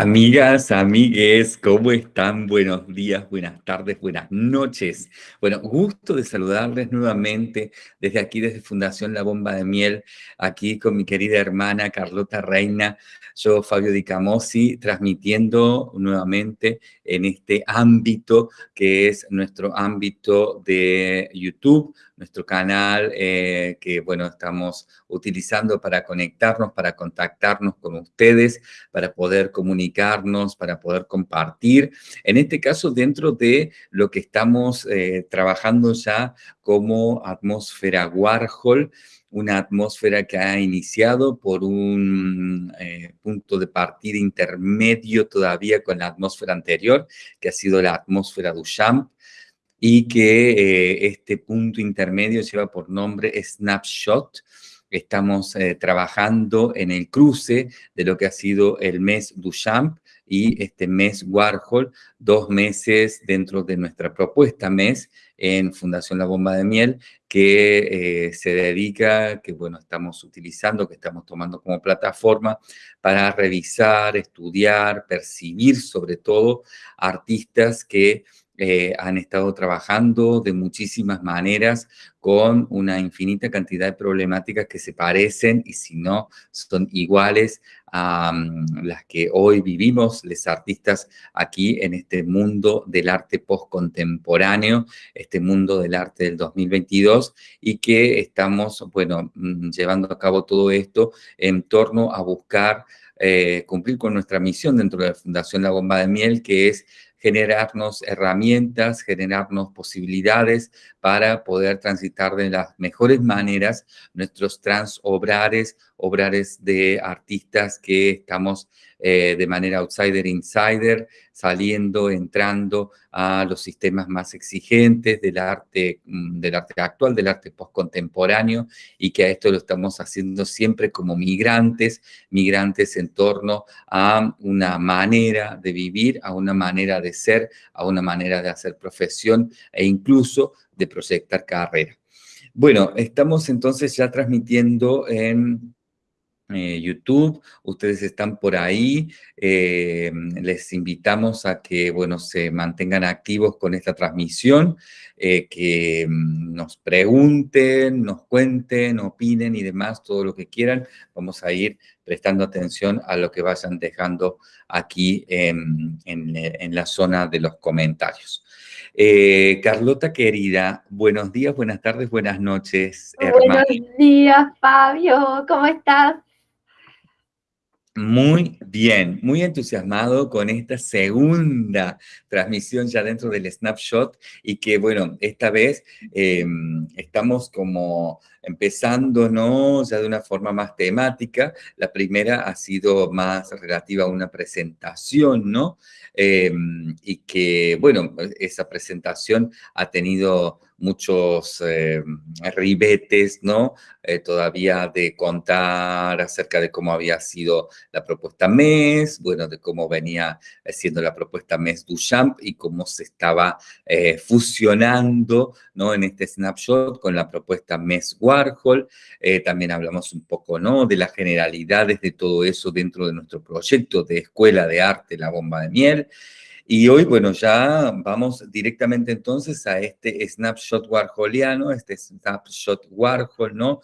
Amigas, amigues, ¿cómo están? Buenos días, buenas tardes, buenas noches. Bueno, gusto de saludarles nuevamente desde aquí, desde Fundación La Bomba de Miel, aquí con mi querida hermana Carlota Reina, yo Fabio Di Camosi, transmitiendo nuevamente en este ámbito que es nuestro ámbito de YouTube, nuestro canal eh, que, bueno, estamos utilizando para conectarnos, para contactarnos con ustedes, para poder comunicarnos, para poder compartir. En este caso, dentro de lo que estamos eh, trabajando ya como atmósfera Warhol, una atmósfera que ha iniciado por un eh, punto de partida intermedio todavía con la atmósfera anterior, que ha sido la atmósfera Duchamp, y que eh, este punto intermedio lleva por nombre Snapshot. Estamos eh, trabajando en el cruce de lo que ha sido el mes Duchamp y este mes Warhol, dos meses dentro de nuestra propuesta mes en Fundación La Bomba de Miel, que eh, se dedica, que bueno, estamos utilizando, que estamos tomando como plataforma para revisar, estudiar, percibir sobre todo artistas que eh, han estado trabajando de muchísimas maneras con una infinita cantidad de problemáticas que se parecen y si no son iguales a mm, las que hoy vivimos los artistas aquí en este mundo del arte postcontemporáneo, este mundo del arte del 2022 y que estamos, bueno, mm, llevando a cabo todo esto en torno a buscar eh, cumplir con nuestra misión dentro de la Fundación La Bomba de Miel, que es generarnos herramientas, generarnos posibilidades para poder transitar de las mejores maneras nuestros transobrares, obrares de artistas que estamos eh, de manera outsider-insider, saliendo, entrando a los sistemas más exigentes del arte, mm, del arte actual, del arte postcontemporáneo, y que a esto lo estamos haciendo siempre como migrantes, migrantes en torno a una manera de vivir, a una manera de ser, a una manera de hacer profesión e incluso de proyectar carrera. Bueno, estamos entonces ya transmitiendo en eh, YouTube, ustedes están por ahí, eh, les invitamos a que, bueno, se mantengan activos con esta transmisión, eh, que mm, nos pregunten, nos cuenten, opinen y demás, todo lo que quieran, vamos a ir prestando atención a lo que vayan dejando aquí en, en la zona de los comentarios. Carlota querida, buenos días, buenas tardes, buenas noches. Buenos días, Fabio, ¿cómo estás? Muy bien, muy entusiasmado con esta segunda transmisión ya dentro del Snapshot y que, bueno, esta vez em, estamos como empezando. Ya de una forma más temática. La primera ha sido más relativa a una presentación, ¿no? Em, y que, bueno, esa presentación ha tenido muchos eh, ribetes, ¿no? Eh, todavía de contar acerca de cómo había sido la propuesta MES, bueno, de cómo venía siendo la propuesta MES Duchamp y cómo se estaba eh, fusionando, ¿no? En este snapshot con la propuesta MES Warhol. también hablamos un poco, ¿no? De las generalidades de todo eso dentro de nuestro proyecto de Escuela de Arte La Bomba de Miel. Y hoy, bueno, ya vamos directamente entonces a este snapshot warholiano, este snapshot Warhol, ¿no?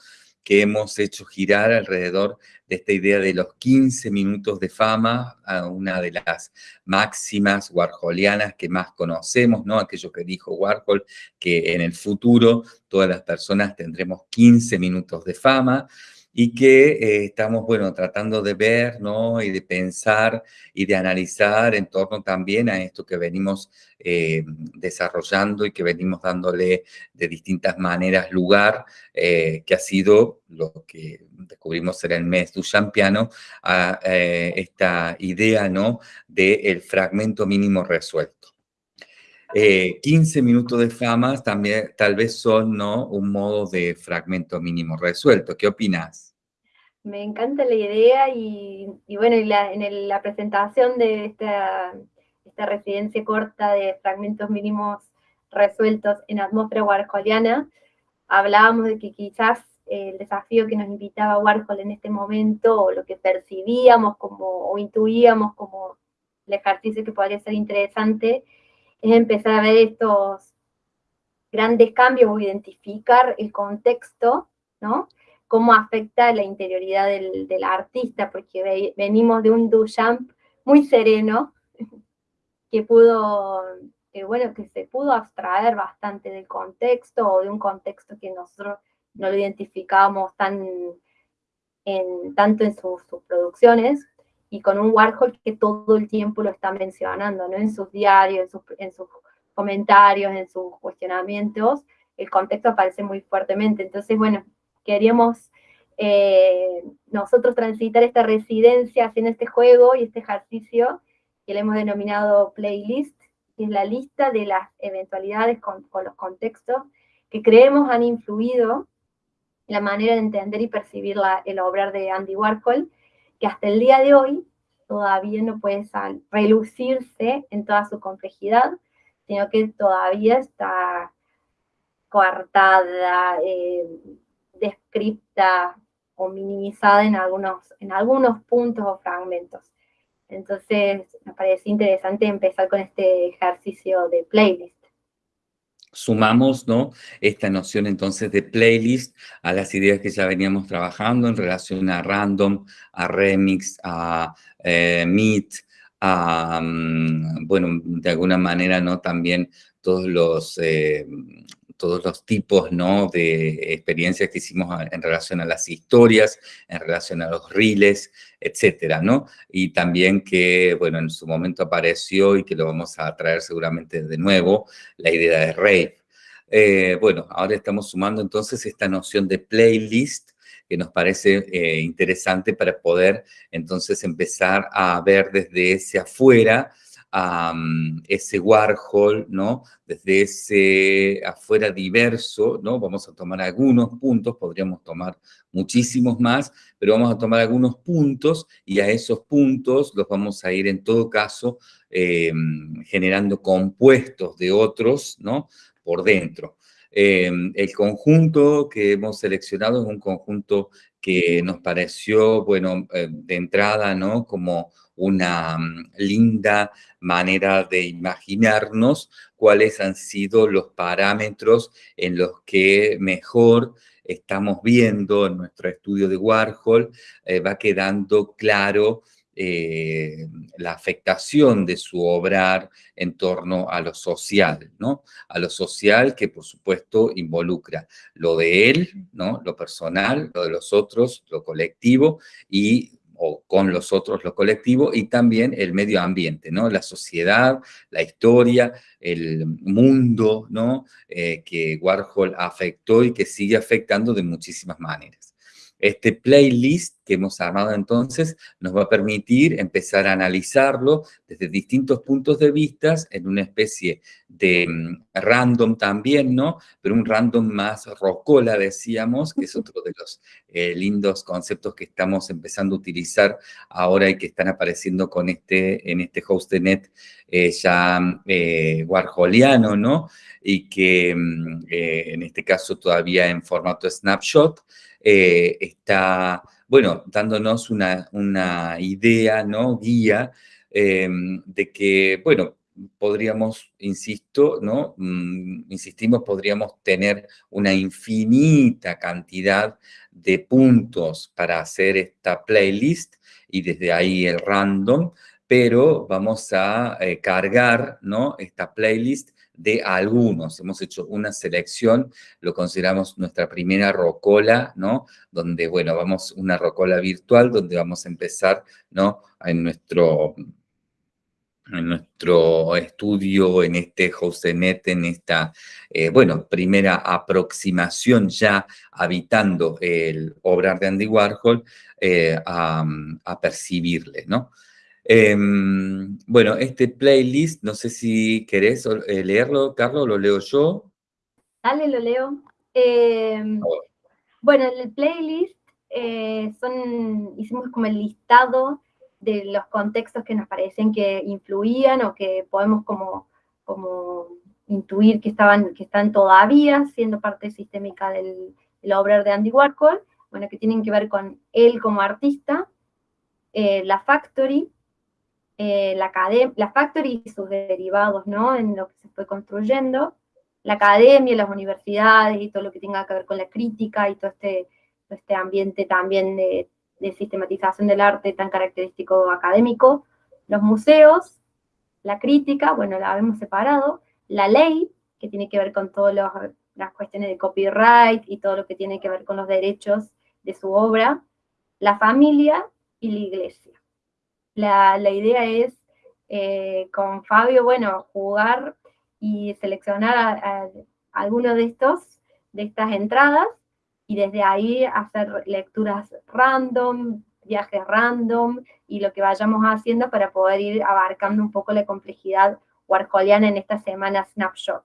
Que hemos hecho girar alrededor de esta idea de los 15 minutos de fama, una de las máximas warholianas que más conocemos, ¿no? Aquello que dijo Warhol, que en el futuro todas las personas tendremos 15 minutos de fama y que eh, estamos, bueno, tratando de ver, ¿no? Y de pensar y de analizar en torno también a esto que venimos eh, desarrollando y que venimos dándole de distintas maneras lugar, eh, que ha sido lo que descubrimos en el mes Duchampiano, a esta idea, ¿no? Del fragmento mínimo resuelto. 15 minutos de fama también tal vez son ¿no? un modo de fragmento mínimo resuelto. ¿Qué opinas? Me encanta la idea y, bueno, en la presentación de esta, esta residencia corta de fragmentos mínimos resueltos en atmósfera warholiana, hablábamos de que quizás el desafío que nos invitaba Warhol en este momento, o lo que percibíamos como, o intuíamos como el ejercicio que podría ser interesante es empezar a ver estos grandes cambios o identificar el contexto, ¿no? Cómo afecta la interioridad del, artista, porque venimos de un Duchamp muy sereno, que pudo, que bueno, que se pudo abstraer bastante del contexto o de un contexto que nosotros no lo identificábamos tan en, tanto en sus, producciones, y con un Warhol que todo el tiempo lo está mencionando, ¿no? En sus diarios, en sus, en sus comentarios, en sus cuestionamientos, el contexto aparece muy fuertemente. Entonces, bueno, queríamos eh, nosotros transitar esta residencia haciendo este juego y este ejercicio que le hemos denominado playlist, que es la lista de las eventualidades con, con los contextos que creemos han influido en la manera de entender y percibir la, el obrar de Andy Warhol, que hasta el día de hoy todavía no puede relucirse en toda su complejidad, sino que todavía está coartada, eh, descripta o minimizada en algunos, en algunos puntos o fragmentos. Entonces, me parece interesante empezar con este ejercicio de playlist. Sumamos ¿no? esta noción entonces de playlist a las ideas que ya veníamos trabajando en relación a random, a remix, a eh, meet, a, mm, bueno, de alguna manera, ¿no? También todos los, eh, todos los tipos, ¿no? De experiencias que hicimos en relación a las historias, en relación a los reels, etcétera, ¿no? Y también que, bueno, en su momento apareció y que lo vamos a traer seguramente de nuevo, la idea de rave. Eh, bueno, ahora estamos sumando entonces esta noción de playlist que nos parece eh, interesante para poder entonces empezar a ver desde ese afuera ese Warhol, ¿no? Desde ese afuera diverso, ¿no? Vamos a tomar algunos puntos, podríamos tomar muchísimos más, pero vamos a tomar algunos puntos y a esos puntos los vamos a ir en todo caso em, generando compuestos de otros, ¿no? Por dentro. Em, el conjunto que hemos seleccionado es un conjunto que nos pareció, bueno, eh, de entrada, ¿no? Como una mm, linda manera de imaginarnos cuáles han sido los parámetros en los que mejor estamos viendo en nuestro estudio de Warhol, eh, va quedando claro eh, la afectación de su obrar en torno a lo social, ¿no? A lo social que, por supuesto, involucra lo de él, ¿no? Lo personal, lo de los otros, lo colectivo y o con los otros, lo colectivo, y también el medio ambiente, ¿no? La sociedad, la historia, el mundo, ¿no? Eh, que Warhol afectó y que sigue afectando de muchísimas maneras. Este playlist que hemos armado entonces nos va a permitir empezar a analizarlo desde distintos puntos de vista en una especie de mm, random también, ¿no? Pero un random más rocola, decíamos, que es otro de los eh, lindos conceptos que estamos empezando a utilizar ahora y que están apareciendo con este, en este hostnet eh, ya eh, warholiano, ¿no? Y que mm, en este caso todavía en formato snapshot, eh, está, bueno, dándonos una, una idea, ¿no? Guía em, de que, bueno, podríamos, insisto, ¿no? Mm, insistimos, podríamos tener una infinita cantidad de puntos para hacer esta playlist y desde ahí el random, pero vamos a eh, cargar, ¿no? Esta playlist de algunos. Hemos hecho una selección, lo consideramos nuestra primera rocola, ¿no? Donde, bueno, vamos una rocola virtual, donde vamos a empezar, ¿no? En nuestro, en nuestro estudio, en este HostNet, en esta, eh, bueno, primera aproximación ya habitando el obrar de Andy Warhol, eh, a percibirle, ¿no? Em, bueno, este playlist, no sé si querés eh, leerlo, Carlos, lo leo yo. Dale, lo leo. Em, bueno, el playlist eh, son, hicimos como el listado de los contextos que nos parecen que influían o que podemos como, como intuir que, estaban, que están todavía siendo parte sistémica del, del obrar de Andy Warhol, bueno, que tienen que ver con él como artista, eh, la Factory, eh, la, la factory y sus derivados, ¿no? En lo que se fue construyendo, la academia, las universidades y todo lo que tenga que ver con la crítica y todo este, este ambiente también de, de sistematización del arte tan característico académico, los museos, la crítica, bueno, la hemos separado, la ley, que tiene que ver con todas las cuestiones de copyright y todo lo que tiene que ver con los derechos de su obra, la familia y la iglesia. La, idea es, eh, con Fabio, bueno, jugar y seleccionar a, alguno de estos, de estas entradas, y desde ahí hacer lecturas random, viajes random, y lo que vayamos haciendo para poder ir abarcando un poco la complejidad warholiana en esta semana Snapshot.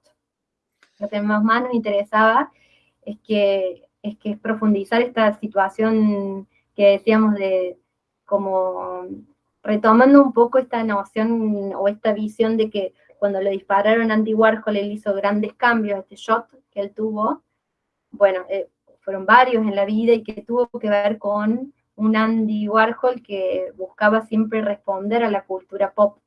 Lo que más, nos interesaba es que, es que profundizar esta situación que decíamos de como retomando un poco esta noción o esta visión de que cuando le dispararon Andy Warhol, él hizo grandes cambios, este shot que él tuvo, bueno, eh, fueron varios en la vida y que tuvo que ver con un Andy Warhol que buscaba siempre responder a la cultura pop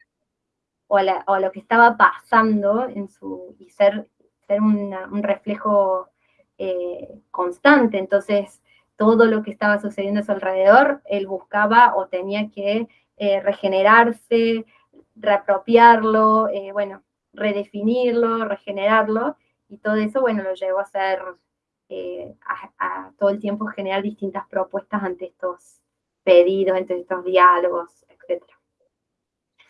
o a, lo que estaba pasando en su, y ser, ser un reflejo eh, constante. Entonces, todo lo que estaba sucediendo a su alrededor, él buscaba o tenía que eh, regenerarse, reapropiarlo, eh, bueno, redefinirlo, regenerarlo, y todo eso, bueno, lo llevó a hacer, a, todo el tiempo generar distintas propuestas ante estos pedidos, ante estos diálogos, etc.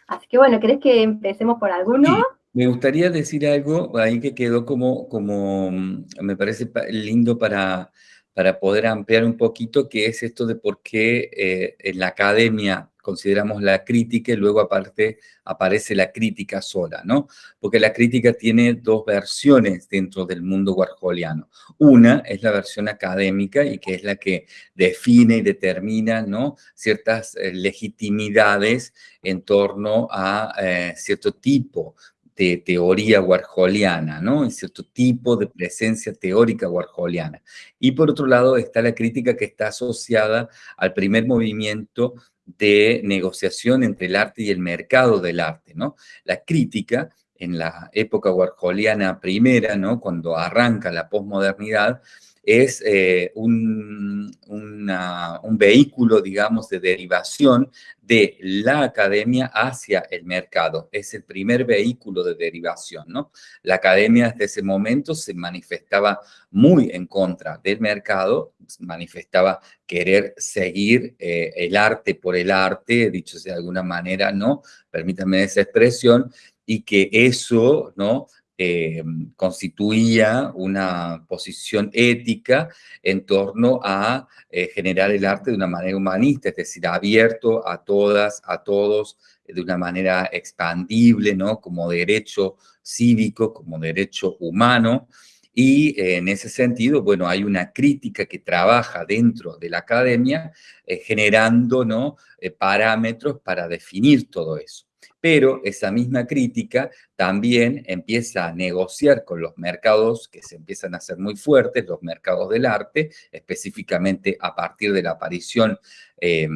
Así que bueno, ¿crees que empecemos por alguno? Me gustaría decir algo ahí que quedó como, como mm, me parece lindo para, para poder ampliar un poquito, que es esto de por qué eh, en la academia consideramos la crítica y luego aparte aparece la crítica sola, ¿no? Porque la crítica tiene dos versiones dentro del mundo warholiano. Una es la versión académica y que es la que define y determina, ¿no? Ciertas eh, legitimidades en torno a eh, cierto tipo de teoría warholiana, ¿no? En cierto tipo de presencia teórica warholiana. Y por otro lado está la crítica que está asociada al primer movimiento de negociación entre el arte y el mercado del arte, ¿no? La crítica en la época warholiana primera, ¿no? Cuando arranca la posmodernidad, es eh, un, un, vehículo, digamos, de derivación de la academia hacia el mercado. Es el primer vehículo de derivación, ¿no? La academia desde ese momento se manifestaba muy en contra del mercado, manifestaba querer seguir eh, el arte por el arte, dicho de alguna manera, ¿no? Permítanme esa expresión, y que eso, ¿no? Eh, constituía una posición ética en torno a eh, generar el arte de una manera humanista, es decir, abierto a todas, a todos, de una manera expandible, ¿no? Como derecho cívico, como derecho humano, y eh, en ese sentido, bueno, hay una crítica que trabaja dentro de la academia generando ¿no? parámetros para definir todo eso pero esa misma crítica también empieza a negociar con los mercados que se empiezan a hacer muy fuertes, los mercados del arte, específicamente a partir de la aparición eh,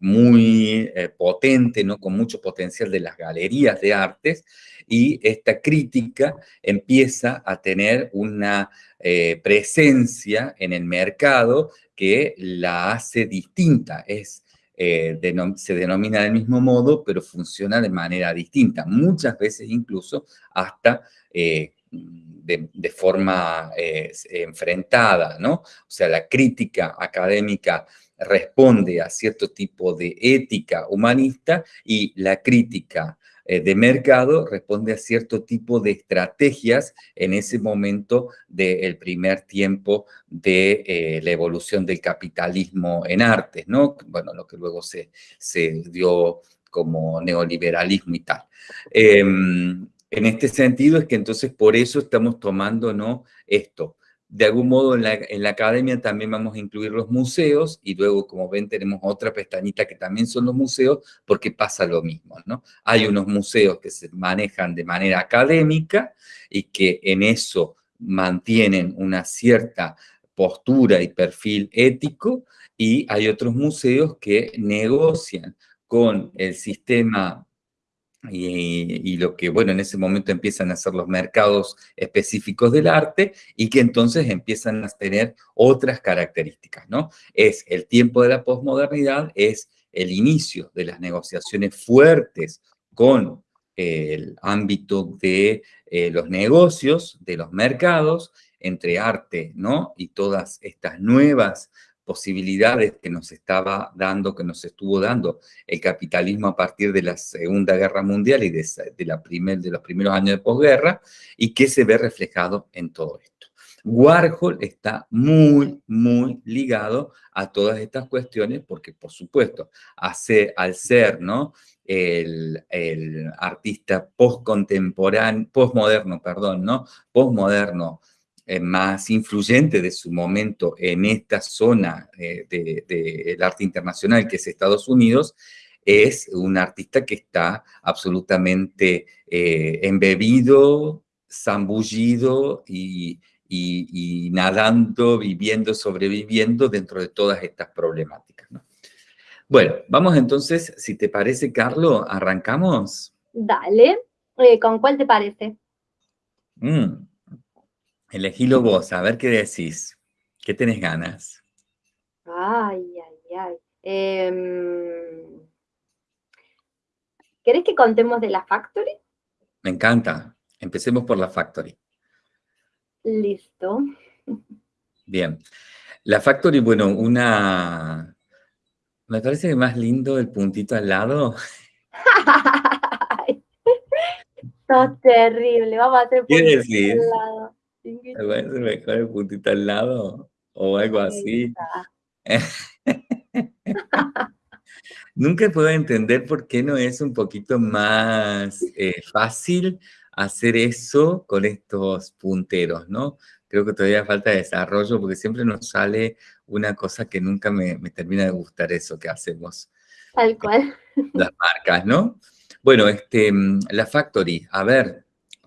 muy eh, potente, ¿no? con mucho potencial de las galerías de artes, y esta crítica empieza a tener una eh, presencia en el mercado que la hace distinta, es eh, se denomina del mismo modo, pero funciona de manera distinta, muchas veces incluso hasta eh, de, forma eh, enfrentada, ¿no? O sea, la crítica académica responde a cierto tipo de ética humanista y la crítica de mercado responde a cierto tipo de estrategias en ese momento del primer tiempo de eh, la evolución del capitalismo en artes, ¿no? Bueno, lo que luego se, se dio como neoliberalismo y tal. Em, en este sentido es que entonces por eso estamos tomando, ¿no? Esto, de algún modo en la, academia también vamos a incluir los museos y luego, como ven, tenemos otra pestañita que también son los museos porque pasa lo mismo, ¿no? Hay unos museos que se manejan de manera académica y que en eso mantienen una cierta postura y perfil ético y hay otros museos que negocian con el sistema y, lo que, bueno, en ese momento empiezan a ser los mercados específicos del arte y que entonces empiezan a tener otras características, ¿no? Es el tiempo de la posmodernidad, es el inicio de las negociaciones fuertes con el ámbito de eh, los negocios, de los mercados, entre arte, ¿no? Y todas estas nuevas posibilidades que nos estaba dando, que nos estuvo dando el capitalismo a partir de la Segunda Guerra Mundial y de, la primer, de los primeros años de posguerra, y que se ve reflejado en todo esto. Warhol está muy, muy ligado a todas estas cuestiones porque, por supuesto, hace, al ser ¿no? el, el artista postcontemporáneo, postmoderno, perdón, ¿no? postmoderno, eh, más influyente de su momento en esta zona eh, del arte internacional, que es Estados Unidos, es un artista que está absolutamente eh, embebido, zambullido y, nadando, viviendo, sobreviviendo dentro de todas estas problemáticas. Bueno, vamos entonces, si te parece, Carlos, ¿arrancamos? Dale. ¿Con cuál te parece? Mm. Elegílo vos, a ver qué decís. ¿Qué tenés ganas? Ay, ay, ay. Em, ¿Querés que contemos de la Factory? Me encanta. Empecemos por la Factory. Listo. Bien. La Factory, bueno, una... Me parece que más lindo el puntito al lado. Esto terrible. Vamos a hacer ¿Qué decís? Al lado. ¿Me mejor el puntito al lado? O algo así. Nunca puedo entender por qué no es un poquito más eh, fácil hacer eso con estos punteros, ¿no? Creo que todavía falta desarrollo porque siempre nos sale una cosa que nunca me, me termina de gustar eso que hacemos. Tal cual. Las marcas, ¿no? Bueno, este, mm, la Factory, a ver,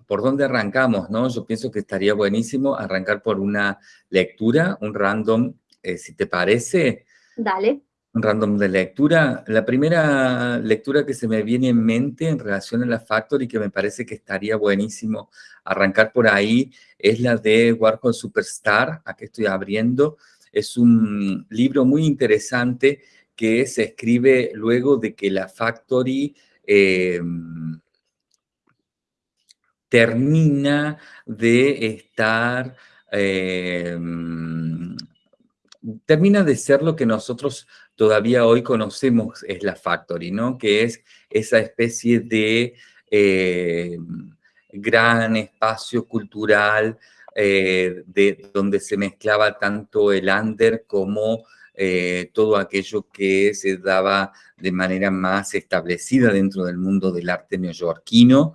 ¿por dónde arrancamos? No? Yo pienso que estaría buenísimo arrancar por una lectura, un random, eh, si te parece. Dale. Un random de lectura. La primera lectura que se me viene en mente en relación a la Factory, que me parece que estaría buenísimo arrancar por ahí, es la de Warhol Superstar. Aquí estoy abriendo. Es un libro muy interesante que se escribe luego de que la Factory... Eh, termina de estar, em, termina de ser lo que nosotros todavía hoy conocemos es la Factory, ¿no? Que es esa especie de em, gran espacio cultural eh, de, donde se mezclaba tanto el under como eh, todo aquello que se daba de manera más establecida dentro del mundo del arte neoyorquino,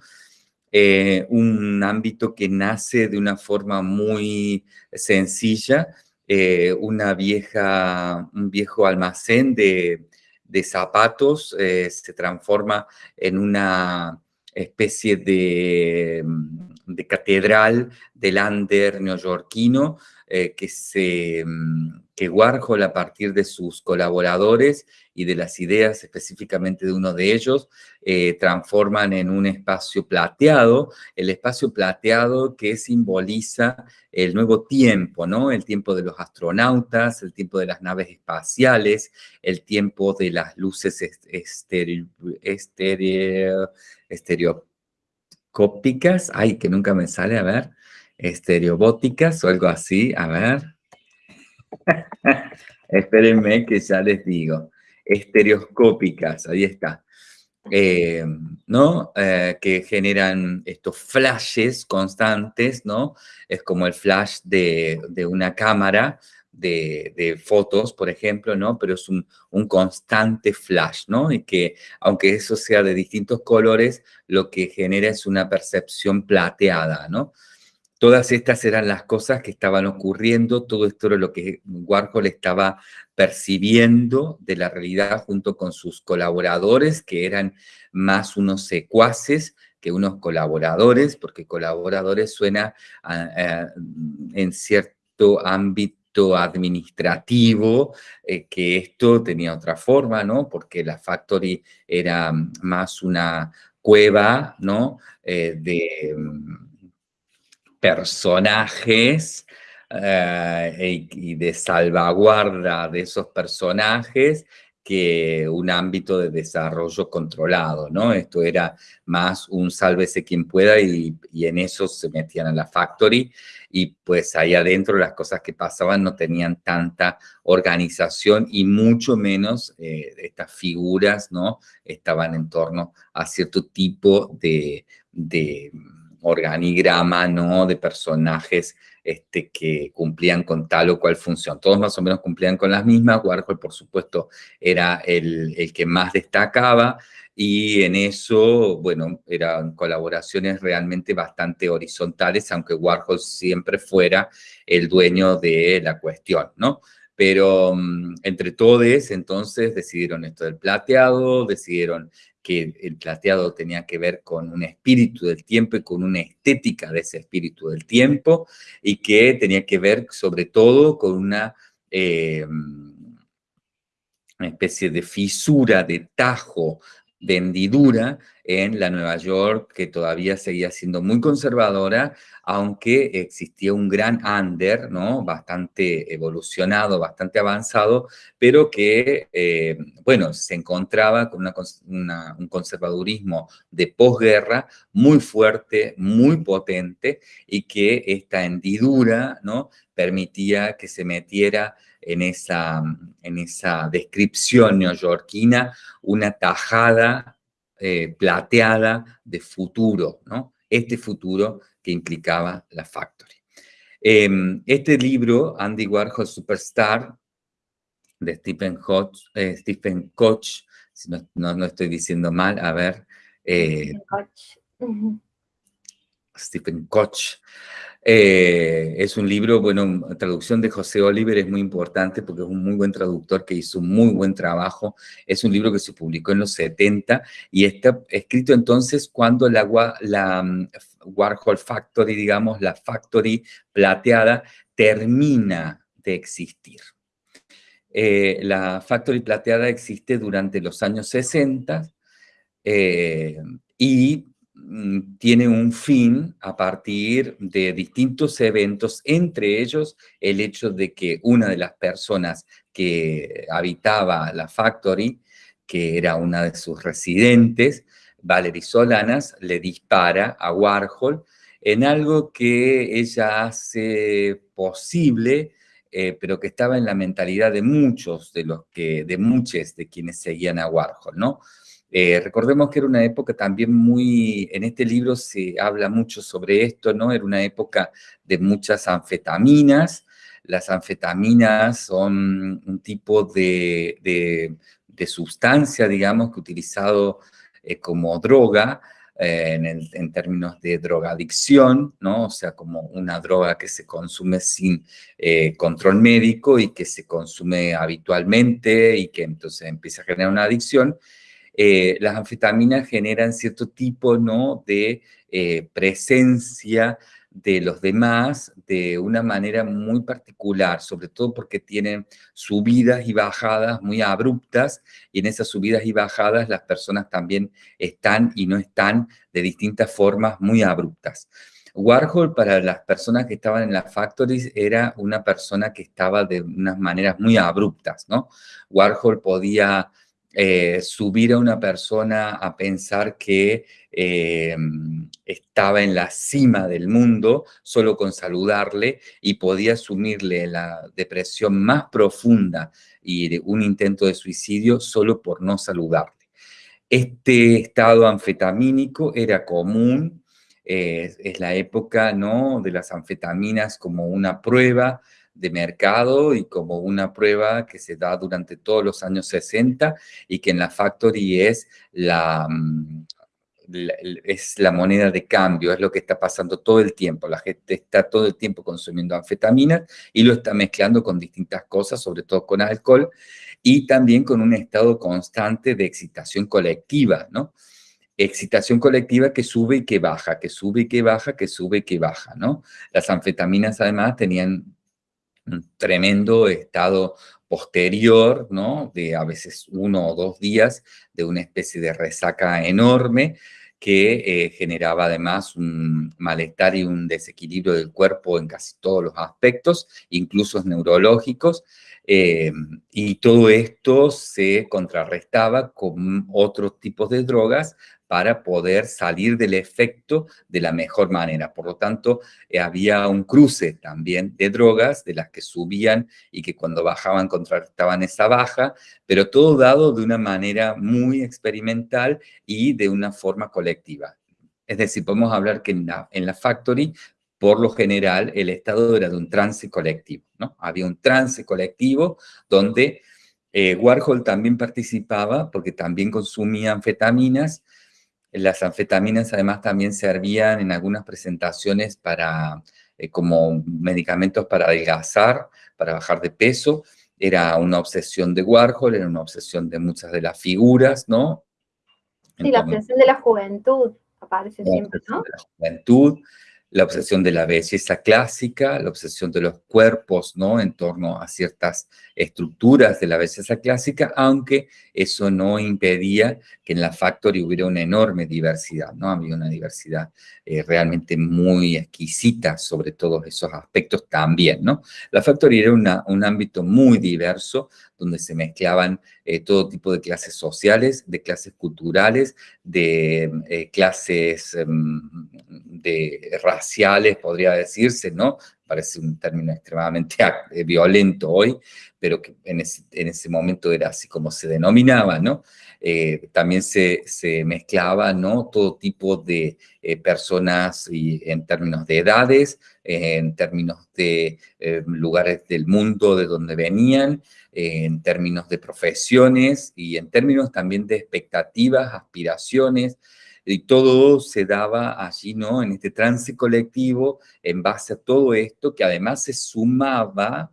eh, un ámbito que nace de una forma muy sencilla, eh, una vieja, un viejo almacén de, zapatos eh, se transforma en una especie de, de catedral del under neoyorquino que se que Warhol a partir de sus colaboradores y de las ideas específicamente de uno de ellos, eh, transforman en un espacio plateado, el espacio plateado que simboliza el nuevo tiempo, ¿no? El tiempo de los astronautas, el tiempo de las naves espaciales, el tiempo de las luces estereocópicas, ay, que nunca me sale, a ver, estereobóticas o algo así, a ver, Espérenme que ya les digo. Estereoscópicas, ahí está. Eh, ¿no? Eh, que generan estos flashes constantes, ¿no? Es como el flash de, una cámara de, fotos, por ejemplo, ¿no? Pero es un, un, constante flash, ¿no? Y que, aunque eso sea de distintos colores, lo que genera es una percepción plateada, ¿no? Todas estas eran las cosas que estaban ocurriendo, todo esto era lo que Warhol estaba percibiendo de la realidad junto con sus colaboradores, que eran más unos secuaces que unos colaboradores, porque colaboradores suena en cierto ámbito administrativo, eh, que esto tenía otra forma, ¿no? Porque la Factory era más una cueva, ¿no? Eh, de personajes eh, y de salvaguarda de esos personajes que un ámbito de desarrollo controlado, ¿no? Esto era más un sálvese quien pueda y, en eso se metían a la factory y pues ahí adentro las cosas que pasaban no tenían tanta organización y mucho menos eh, estas figuras, ¿no? Estaban en torno a cierto tipo de, de organigrama, ¿no? De personajes este, que cumplían con tal o cual función. Todos más o menos cumplían con las mismas. Warhol, por supuesto, era el, el que más destacaba y en eso, bueno, eran colaboraciones realmente bastante horizontales, aunque Warhol siempre fuera el dueño de la cuestión, ¿no? Pero mm, entre todos, entonces, decidieron esto del plateado, decidieron que el plateado tenía que ver con un espíritu del tiempo y con una estética de ese espíritu del tiempo, y que tenía que ver sobre todo con una, eh, especie de fisura, de tajo de hendidura en la Nueva York que todavía seguía siendo muy conservadora, aunque existía un gran under, ¿no? Bastante evolucionado, bastante avanzado, pero que, eh, bueno, se encontraba con un conservadurismo de posguerra muy fuerte, muy potente, y que esta hendidura, ¿no? Permitía que se metiera en en esa descripción neoyorquina una tajada eh, plateada de futuro, ¿no? Este futuro que implicaba la Factory. Em, este libro, Andy Warhol Superstar, de Stephen, Koch, eh, Stephen Koch, si no, no, estoy diciendo mal, a ver. Eh, Stephen Koch. Eh, es un libro, bueno, traducción de José Oliver es muy importante porque es un muy buen traductor que hizo un muy buen trabajo. Es un libro que se publicó en los 70 y está escrito entonces cuando la, mm, Warhol Factory, digamos, la Factory plateada, termina de existir. Eh, la Factory plateada existe durante los años 60 eh, y tiene un fin a partir de distintos eventos, entre ellos el hecho de que una de las personas que habitaba la factory, que era una de sus residentes, Valerie Solanas, le dispara a Warhol en algo que ella hace posible, eh, pero que estaba en la mentalidad de muchos de los que, de muchos de quienes seguían a Warhol, ¿no? Eh, recordemos que era una época también muy, en este libro se habla mucho sobre esto, ¿no? Era una época de muchas anfetaminas. Las anfetaminas son un tipo de, de, sustancia, digamos, que utilizado eh, como droga, eh, en, términos de drogadicción, ¿no? O sea, como una droga que se consume sin control médico y que se consume habitualmente y que entonces empieza a generar una adicción. Eh, las anfetaminas generan cierto tipo ¿no? de eh, presencia de los demás de una manera muy particular, sobre todo porque tienen subidas y bajadas muy abruptas, y en esas subidas y bajadas las personas también están y no están de distintas formas muy abruptas. Warhol para las personas que estaban en las factories era una persona que estaba de unas maneras muy abruptas, ¿no? Warhol podía eh, subir a una persona a pensar que eh, estaba en la cima del mundo solo con saludarle y podía asumirle la depresión más profunda y un intento de suicidio solo por no saludarle. Este estado anfetamínico era común, eh, es la época ¿no? de las anfetaminas como una prueba de mercado y como una prueba que se da durante todos los años 60 y que en la Factory es la, mm, es la moneda de cambio, es lo que está pasando todo el tiempo. La gente está todo el tiempo consumiendo anfetaminas y lo está mezclando con distintas cosas, sobre todo con alcohol, y también con un estado constante de excitación colectiva, ¿no? Excitación colectiva que sube y que baja, que sube y que baja, que sube y que baja, ¿no? Las anfetaminas además tenían un tremendo estado posterior, ¿no? De a veces uno o dos días de una especie de resaca enorme que eh, generaba además un malestar y un desequilibrio del cuerpo en casi todos los aspectos, incluso neurológicos, eh, y todo esto se contrarrestaba con otros tipos de drogas para poder salir del efecto de la mejor manera. Por lo tanto, eh, había un cruce también de drogas, de las que subían y que cuando bajaban contrarrestaban esa baja, pero todo dado de una manera muy experimental y de una forma colectiva. Es decir, podemos hablar que en la, en la Factory por lo general, el estado era de un trance colectivo, ¿no? Había un trance colectivo donde eh, Warhol también participaba porque también consumía anfetaminas las anfetaminas además también servían en algunas presentaciones para, eh, como medicamentos para adelgazar, para bajar de peso. Era una obsesión de Warhol, era una obsesión de muchas de las figuras, ¿no? Sí, la obsesión de la juventud aparece siempre, ¿no? De la juventud, la obsesión de la belleza clásica, la obsesión de los cuerpos, ¿no? En torno a ciertas estructuras de la belleza clásica, aunque eso no impedía que en la Factory hubiera una enorme diversidad, ¿no? Había una diversidad eh, realmente muy exquisita sobre todos esos aspectos también, ¿no? La Factory era un ámbito muy diverso, donde se mezclaban eh, todo tipo de clases sociales, de clases culturales, de eh, clases em, raciales, podría decirse, ¿no? Parece un término extremadamente eh, violento hoy, pero que en ese, momento era así como se denominaba, ¿no? También se, se, mezclaba, ¿no? Todo tipo de personas y en términos de edades, en términos de lugares del mundo de donde venían, en términos de profesiones y en términos también de expectativas, aspiraciones, y todo se daba allí, ¿no? En este trance colectivo, en base a todo esto, que además se sumaba,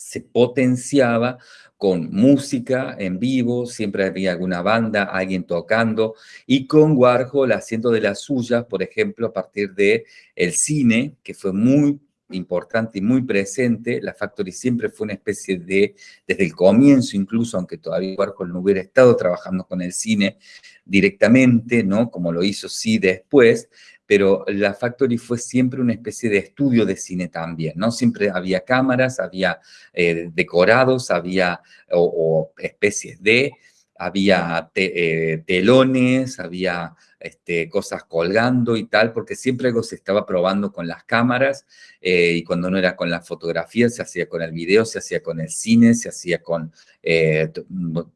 se potenciaba con música en vivo, siempre había alguna banda, alguien tocando, y con Warhol haciendo de las suyas, por ejemplo, a partir de el cine, que fue muy importante y muy presente. La Factory siempre fue una especie de, desde el comienzo incluso, aunque todavía Warhol no hubiera estado trabajando con el cine directamente, ¿no? Como lo hizo sí después, pero la Factory fue siempre una especie de estudio de cine también, ¿no? Siempre había cámaras, había eh, decorados, había o, especies de, había eh, telones, había este, cosas colgando y tal, porque siempre algo se estaba probando con las cámaras eh, y cuando no era con la fotografía, se hacía con el video, se hacía con el cine, se hacía con eh,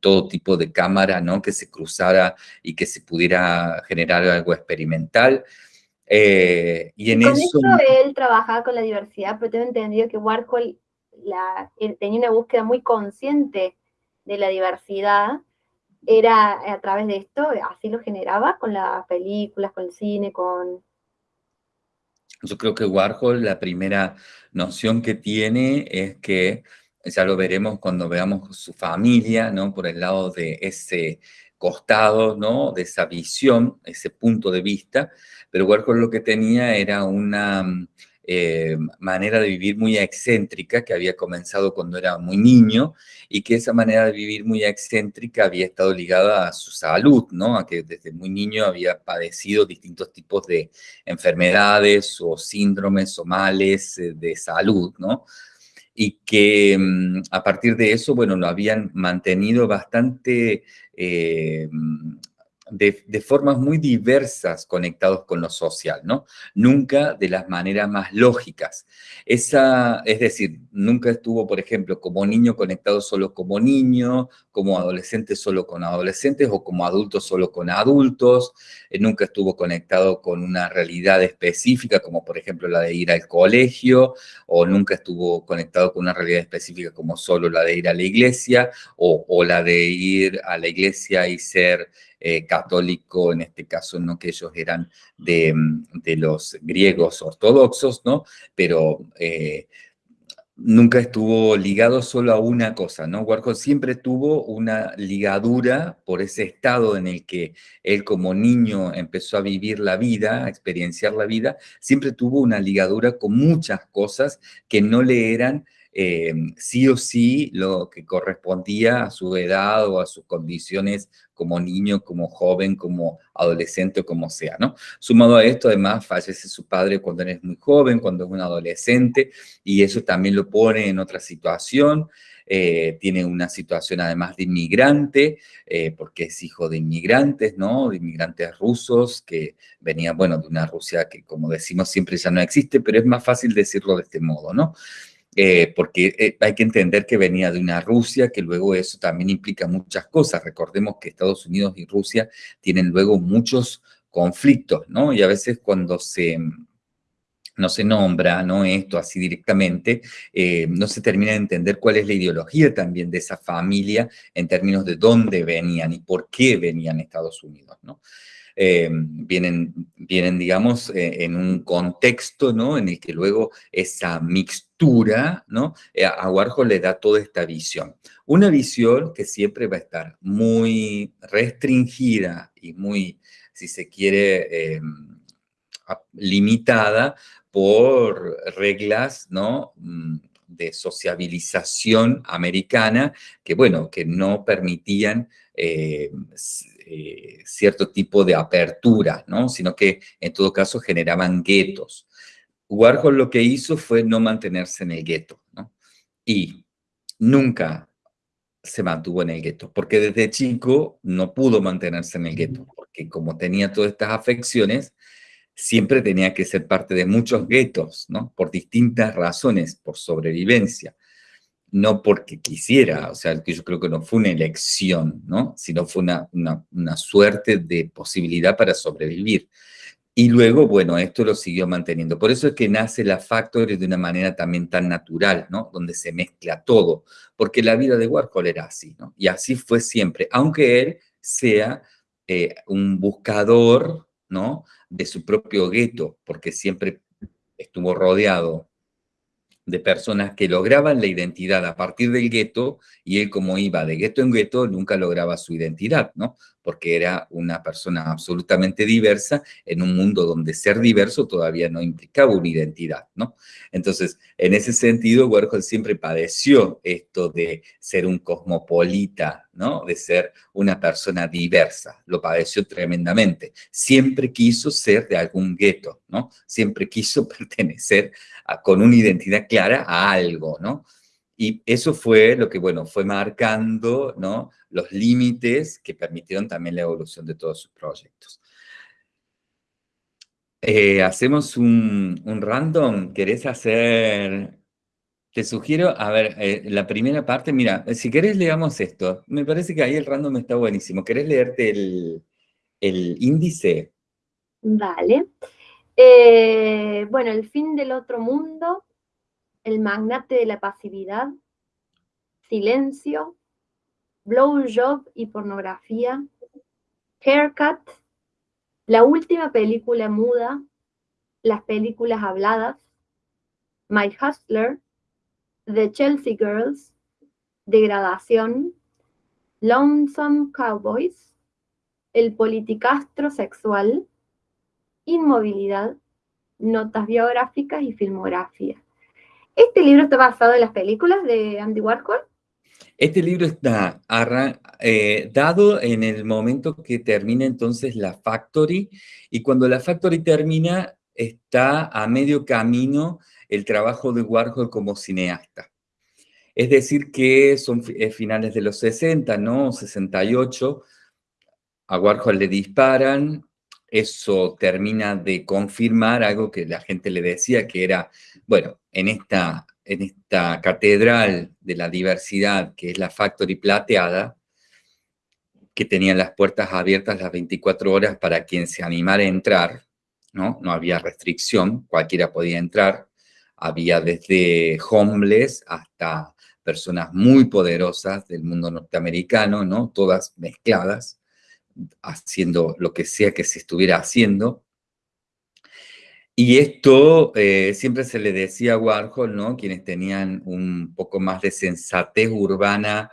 todo tipo de cámara, ¿no? Que se cruzara y que se pudiera generar algo experimental. Eh, y en con eso... él trabajaba con la diversidad, pero tengo entendido que Warhol la, tenía una búsqueda muy consciente de la diversidad era a través de esto, así lo generaba con las películas, con el cine, con... Yo creo que Warhol, la primera noción que tiene es que, ya lo veremos cuando veamos su familia, ¿no? Por el lado de ese costado, ¿no? De esa visión, ese punto de vista, pero Warhol lo que tenía era una eh, manera de vivir muy excéntrica que había comenzado cuando era muy niño y que esa manera de vivir muy excéntrica había estado ligada a su salud, ¿no? A que desde muy niño había padecido distintos tipos de enfermedades o síndromes o males eh, de salud, ¿no? Y que mm, a partir de eso, bueno, lo habían mantenido bastante... Eh, de, formas muy diversas conectados con lo social, ¿no? Nunca de las maneras más lógicas. Esa, es decir, nunca estuvo, por ejemplo, como niño conectado solo como niño, como adolescente solo con adolescentes o como adulto solo con adultos. Eh, nunca estuvo conectado con una realidad específica, como por ejemplo la de ir al colegio, o nunca estuvo conectado con una realidad específica como solo la de ir a la iglesia, o, o la de ir a la iglesia y ser eh, católico, en este caso, ¿no? que ellos eran de, mm, de los griegos ortodoxos, ¿no? pero eh, nunca estuvo ligado solo a una cosa, ¿no? Warhol siempre tuvo una ligadura por ese estado en el que él como niño empezó a vivir la vida, a experienciar la vida, siempre tuvo una ligadura con muchas cosas que no le eran eh, sí o sí lo que correspondía a su edad o a sus condiciones como niño, como joven, como adolescente o como sea. Sumado a esto, además, fallece su padre cuando es muy joven, cuando es un adolescente, y eso también lo pone en otra situación. Eh, tiene una situación además de inmigrante, eh, porque es hijo de inmigrantes, ¿no? De inmigrantes rusos que venían, bueno, de una Rusia que, como decimos, siempre ya no existe, pero es más fácil decirlo de este modo, ¿no? Eh, porque hay que entender que venía de una Rusia, que luego eso también implica muchas cosas. Recordemos que Estados Unidos y Rusia tienen luego muchos conflictos, ¿no? Y a veces cuando se no se nombra, ¿no? Esto así directamente, eh, no se termina de entender cuál es la ideología también de esa familia en términos de dónde venían y por qué venían Estados Unidos, ¿no? Eh, vienen, vienen, digamos, eh, en un contexto, ¿no? En el que luego esa mixtura, ¿no? a Warhol le da toda esta visión. Una visión que siempre va a estar muy restringida y muy, si se quiere, limitada por reglas, ¿no? Mm, de sociabilización americana que, bueno, que no permitían eh, eh, cierto tipo de apertura, ¿no? Sino que, en todo caso, generaban guetos. Warhol lo que hizo fue no mantenerse en el gueto, ¿no? Y nunca se mantuvo en el gueto, porque desde chico no pudo mantenerse en el gueto, porque como tenía todas estas afecciones, siempre tenía que ser parte de muchos guetos, ¿no? Por distintas razones, por sobrevivencia, no porque quisiera, o sea, que yo creo que no fue una elección, ¿no? Sino fue una, una, suerte de posibilidad para sobrevivir. Y luego, bueno, esto lo siguió manteniendo. Por eso es que nace la Factory de una manera también tan natural, ¿no? Donde se mezcla todo, porque la vida de Warhol era así, ¿no? Y así fue siempre, aunque él sea eh, un buscador, ¿no? de su propio gueto, porque siempre estuvo rodeado de personas que lograban la identidad a partir del gueto, y él como iba de gueto en gueto, nunca lograba su identidad, ¿no? Porque era una persona absolutamente diversa en un mundo donde ser diverso todavía no implicaba una identidad, ¿no? Entonces, en ese sentido, Warhol siempre padeció esto de ser un cosmopolita, ¿no? De ser una persona diversa, lo padeció tremendamente. Siempre quiso ser de algún gueto, ¿no? Siempre quiso pertenecer con una identidad clara a algo, ¿no? Y eso fue lo que, bueno, fue marcando, ¿no? Los límites que permitieron también la evolución de todos sus proyectos. Eh, hacemos un, random, ¿querés hacer...? Te sugiero, a ver, eh, la primera parte, mira, si querés leamos esto. Me parece que ahí el random está buenísimo. ¿Querés leerte el, el índice? Vale. Eh, bueno, el fin del otro mundo, el magnate de la pasividad, silencio, blowjob y pornografía, haircut, la última película muda, las películas habladas, My Hustler, The Chelsea Girls, Degradación, Lonesome Cowboys, El politicastro sexual, inmovilidad, notas biográficas y filmografía. ¿Este libro está basado en las películas de Andy Warhol? Este libro está eh, dado en el momento que termina entonces la Factory, y cuando la Factory termina, está a medio camino el trabajo de Warhol como cineasta. Es decir, que son finales de los 60, ¿no? 68, a Warhol le disparan, eso termina de confirmar algo que la gente le decía, que era, bueno, en esta, en esta catedral de la diversidad, que es la Factory Plateada, que tenía las puertas abiertas las 24 horas para quien se animara a entrar, ¿no? No había restricción, cualquiera podía entrar. Había desde homeless hasta personas muy poderosas del mundo norteamericano, ¿no? Todas mezcladas haciendo lo que sea que se estuviera haciendo. Y esto eh, siempre se le decía a Warhol, ¿no? Quienes tenían un poco más de sensatez urbana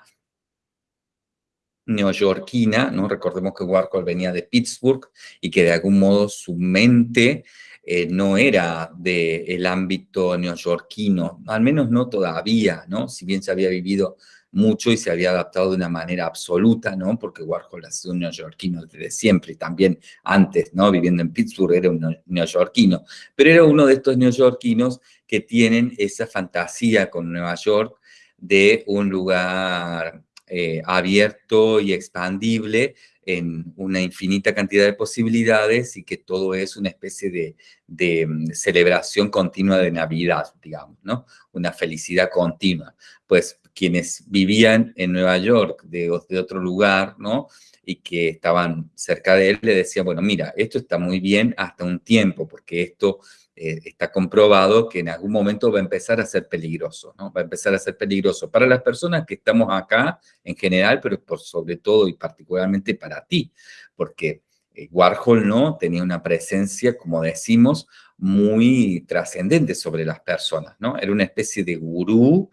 neoyorquina, ¿no? Recordemos que Warhol venía de Pittsburgh y que de algún modo su mente eh, no era del ámbito neoyorquino, al menos no todavía, ¿no? Si bien se había vivido mucho y se había adaptado de una manera absoluta, ¿no? Porque Warhol ha sido un neoyorquino desde siempre y también antes, ¿no? Viviendo en Pittsburgh era un neoyorquino, pero era uno de estos neoyorquinos que tienen esa fantasía con Nueva York de un lugar eh, abierto y expandible en una infinita cantidad de posibilidades y que todo es una especie de, mm, celebración continua de Navidad, digamos, ¿no? Una felicidad continua. Pues quienes vivían en Nueva York de, de otro lugar, ¿no? y que estaban cerca de él, le decían, bueno, mira, esto está muy bien hasta un tiempo, porque esto eh, está comprobado que en algún momento va a empezar a ser peligroso, ¿no? Va a empezar a ser peligroso para las personas que estamos acá en general, pero por sobre todo y particularmente para ti, porque eh, Warhol, ¿no? Tenía una presencia, como decimos, muy trascendente sobre las personas, ¿no? Era una especie de gurú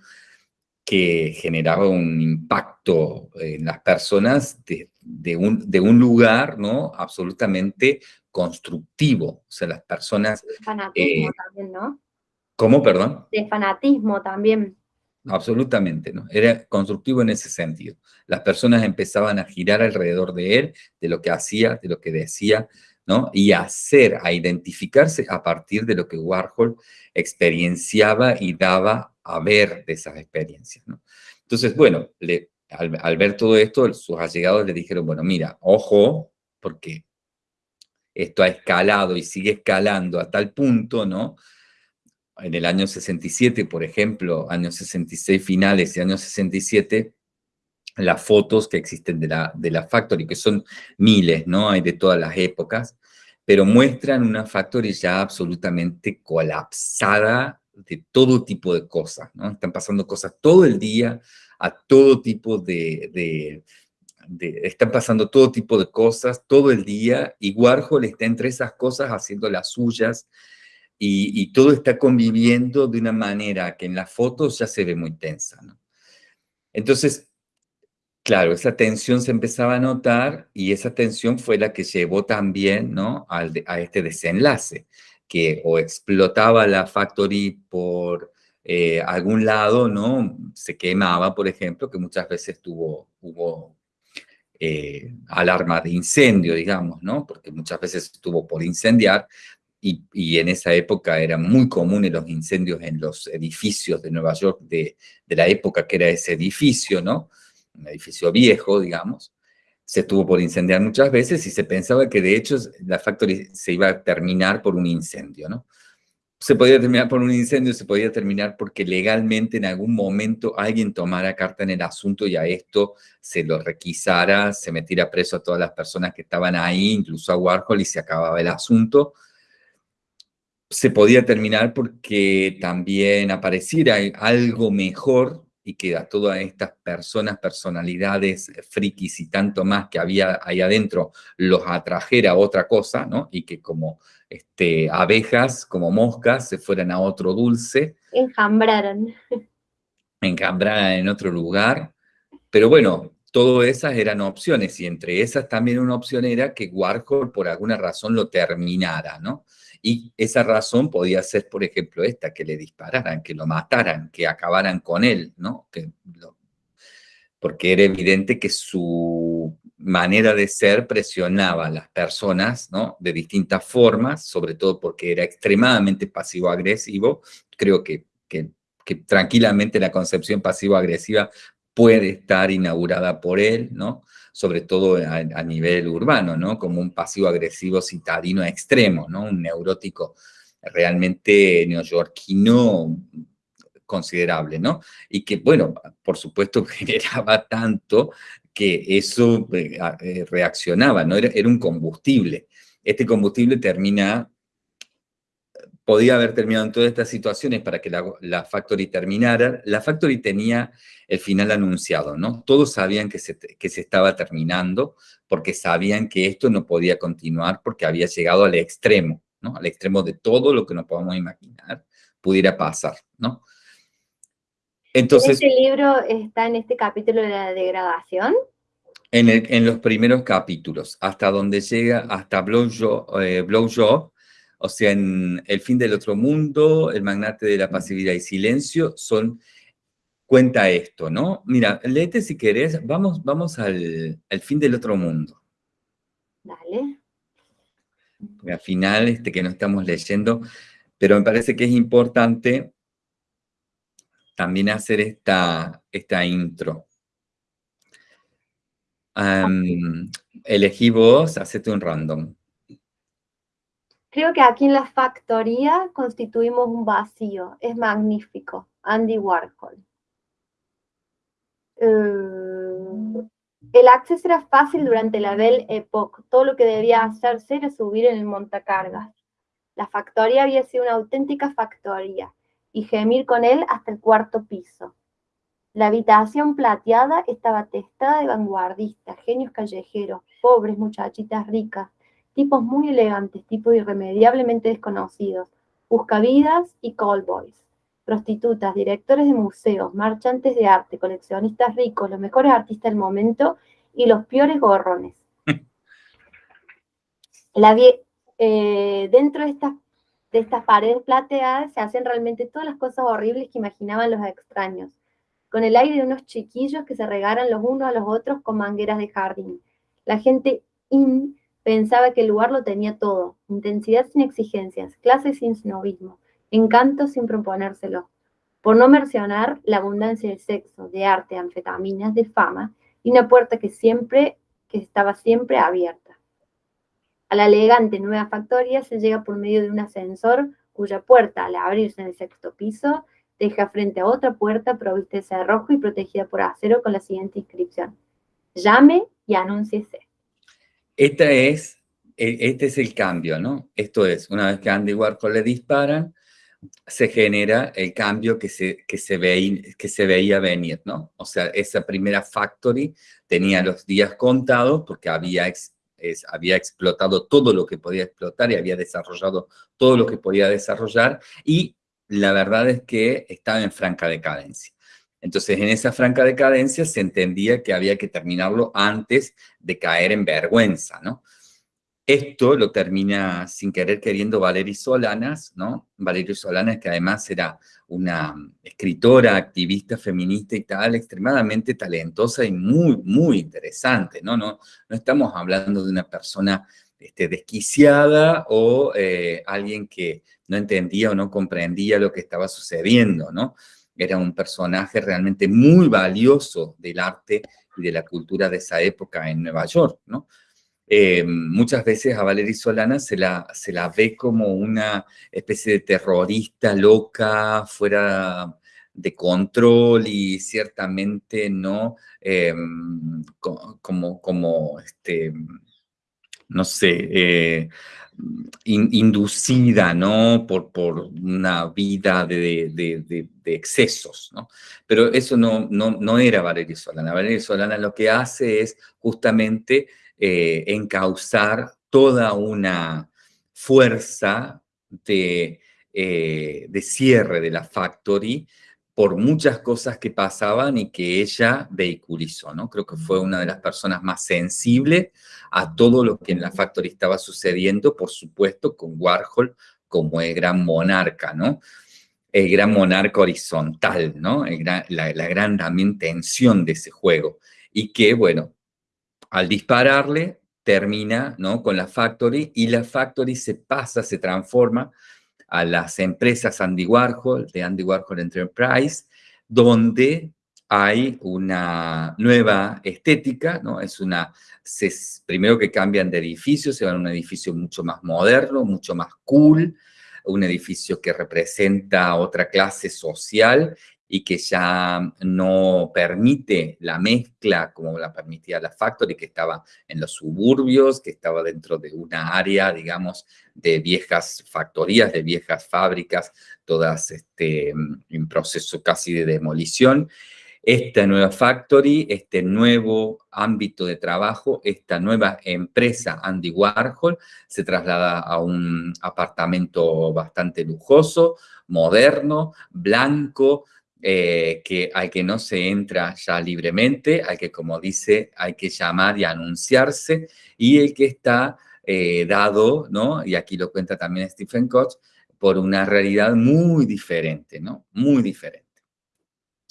que generaba un impacto en las personas de, un, de un lugar, ¿no? Absolutamente constructivo. O sea, las personas... Fanatismo eh, también, ¿no? ¿Cómo, perdón? De fanatismo también. Absolutamente, ¿no? Era constructivo en ese sentido. Las personas empezaban a girar alrededor de él, de lo que hacía, de lo que decía, ¿no? Y hacer, a identificarse a partir de lo que Warhol experienciaba y daba a ver de esas experiencias. Entonces, bueno, al, al, ver todo esto, sus allegados le dijeron, bueno, mira, ojo, porque esto ha escalado y sigue escalando a tal punto, ¿no? En el año 67, por ejemplo, años 66 finales y años 67, las fotos que existen de la, de la Factory, que son miles, ¿no? Hay de todas las épocas, pero muestran una Factory ya absolutamente colapsada de todo tipo de cosas, ¿no? Están pasando cosas todo el día, a todo tipo de, están pasando todo tipo de cosas todo el día y Warhol está entre esas cosas haciendo las suyas y, todo está conviviendo de una manera que en las fotos ya se ve muy tensa. ¿no? Entonces, claro, esa tensión se empezaba a notar y esa tensión fue la que llevó también ¿no? A este desenlace, que o explotaba la factory por eh, algún lado, ¿no? Se quemaba, por ejemplo, que muchas veces tuvo, hubo eh, alarma de incendio, digamos, ¿no? Porque muchas veces estuvo por incendiar y, en esa época eran muy comunes los incendios en los edificios de Nueva York de, la época que era ese edificio, ¿no? Un edificio viejo, digamos. Se estuvo por incendiar muchas veces y se pensaba que de hecho la factory se iba a terminar por un incendio, ¿no? se podía terminar por un incendio, se podía terminar porque legalmente en algún momento alguien tomara carta en el asunto y a esto se lo requisara, se metiera preso a todas las personas que estaban ahí, incluso a Warhol, y se acababa el asunto. Se podía terminar porque también apareciera algo mejor y que a todas estas personas, personalidades, frikis y tanto más que había ahí adentro, los atrajera a otra cosa, ¿no? Y que como este, abejas, como moscas, se fueran a otro dulce. Enjambraran. Enjambraran en otro lugar. Pero bueno, todas esas eran opciones y entre esas también una opción era que Warhol por alguna razón lo terminara, ¿no? Y esa razón podía ser, por ejemplo, esta, que le dispararan, que lo mataran, que acabaran con él, ¿no? Que porque era evidente que su manera de ser presionaba a las personas, ¿no? De distintas formas, sobre todo porque era extremadamente pasivo-agresivo. Creo que, que tranquilamente la concepción pasivo-agresiva puede estar inaugurada por él, ¿no? sobre todo a, nivel urbano, ¿no? Como un pasivo-agresivo citadino extremo, ¿no? Un neurótico realmente neoyorquino considerable, ¿no? Y que, bueno, por supuesto generaba tanto que eso eh, eh, reaccionaba, ¿no? Era un combustible. Este combustible termina podía haber terminado en todas estas situaciones para que la, Factory terminara. La Factory tenía el final anunciado, ¿no? Todos sabían que se, que se estaba terminando porque sabían que esto no podía continuar porque había llegado al extremo, ¿no? Al extremo de todo lo que nos podamos imaginar pudiera pasar, ¿no? Entonces... ¿Este libro está en este capítulo de la degradación? En, los primeros capítulos, hasta donde llega, hasta Blow eh, Job, o sea, en El fin del otro mundo, El magnate de la pasividad y silencio, son, cuenta esto, ¿no? Mira, léete si querés, vamos, vamos al, fin del otro mundo. Dale. Al final, este que no estamos leyendo, pero me parece que es importante también hacer esta, esta intro. elegí vos, hacete un random. Creo que aquí en la factoría constituimos un vacío. Es magnífico. Andy Warhol. Eh, el acceso era fácil durante la Belle Époque. Todo lo que debía hacerse era subir en el montacargas. La factoría había sido una auténtica factoría y gemir con él hasta el cuarto piso. La habitación plateada estaba testada de vanguardistas, genios callejeros, pobres muchachitas ricas, tipos muy elegantes, tipos irremediablemente desconocidos, buscavidas y callboys, prostitutas, directores de museos, marchantes de arte, coleccionistas ricos, los mejores artistas del momento y los peores gorrones. La, eh, dentro de estas, de estas paredes plateadas se hacen realmente todas las cosas horribles que imaginaban los extraños, con el aire de unos chiquillos que se regaran los unos a los otros con mangueras de jardín. La gente in pensaba que el lugar lo tenía todo, intensidad sin exigencias, clases sin snobismo, encanto sin proponérselo. Por no mencionar la abundancia de sexo, de arte, anfetaminas, de fama, y una puerta que siempre, que estaba siempre abierta. A la elegante nueva factoría se llega por medio de un ascensor cuya puerta, al abrirse en el sexto piso, deja frente a otra puerta provista de cerrojo y protegida por acero con la siguiente inscripción. Llame y anúnciese. Esta es, e, este es el cambio, ¿no? Esto es, una vez que Andy Warhol le disparan, se genera el cambio que se, que se, que se veía venir, ¿no? O sea, esa primera factory tenía los días contados porque había había explotado todo lo que podía explotar y había desarrollado todo lo que podía desarrollar y la verdad es que estaba en franca decadencia. Entonces, en esa franca decadencia se entendía que había que terminarlo antes de caer en vergüenza, ¿no? Esto lo termina sin querer queriendo Valery Solanas, ¿no? Valery Solanas, que además era una escritora, activista feminista y tal, extremadamente talentosa y muy, muy interesante, ¿no? No, no estamos hablando de una persona este, desquiciada o eh, alguien que no entendía o no comprendía lo que estaba sucediendo, ¿no? Era un personaje realmente muy valioso del arte y de la cultura de esa época en Nueva York, ¿no? Eh, muchas veces a Valery Solana se la, se la ve como una especie de terrorista loca, fuera de control y ciertamente no eh, como, como este, no sé, eh, inducida, ¿no? Por, por una vida de, excesos, ¿no? Pero eso no, no, no era Valeria Solana. Valeria Solana lo que hace es justamente eh, encauzar toda una fuerza de, eh, de cierre de la factory por muchas cosas que pasaban y que ella vehiculizó, ¿no? Creo que fue una de las personas más sensibles a todo lo que en la Factory estaba sucediendo, por supuesto, con Warhol como el gran monarca, ¿no? El gran monarca horizontal, ¿no? la, gran también tensión de ese juego. Y que, bueno, al dispararle, termina, ¿no? Con la Factory y la Factory se pasa, se transforma a las empresas Andy Warhol, de Andy Warhol Enterprise, donde hay una nueva estética, ¿no? Es una, primero que cambian de edificio, se van a un edificio mucho más moderno, mucho más cool, un edificio que representa otra clase social y que ya no permite la mezcla como la permitía la Factory, que estaba en los suburbios, que estaba dentro de una área, digamos, de viejas factorías, de viejas fábricas, todas este, en proceso casi de demolición. Esta nueva factory, este nuevo ámbito de trabajo, esta nueva empresa Andy Warhol, se traslada a un apartamento bastante lujoso, moderno, blanco, eh, que, al que no se entra ya libremente, al que, como dice, hay que llamar y anunciarse, y el que está eh, dado, ¿no? Y aquí lo cuenta también Stephen Koch, por una realidad muy diferente, ¿no? Muy diferente.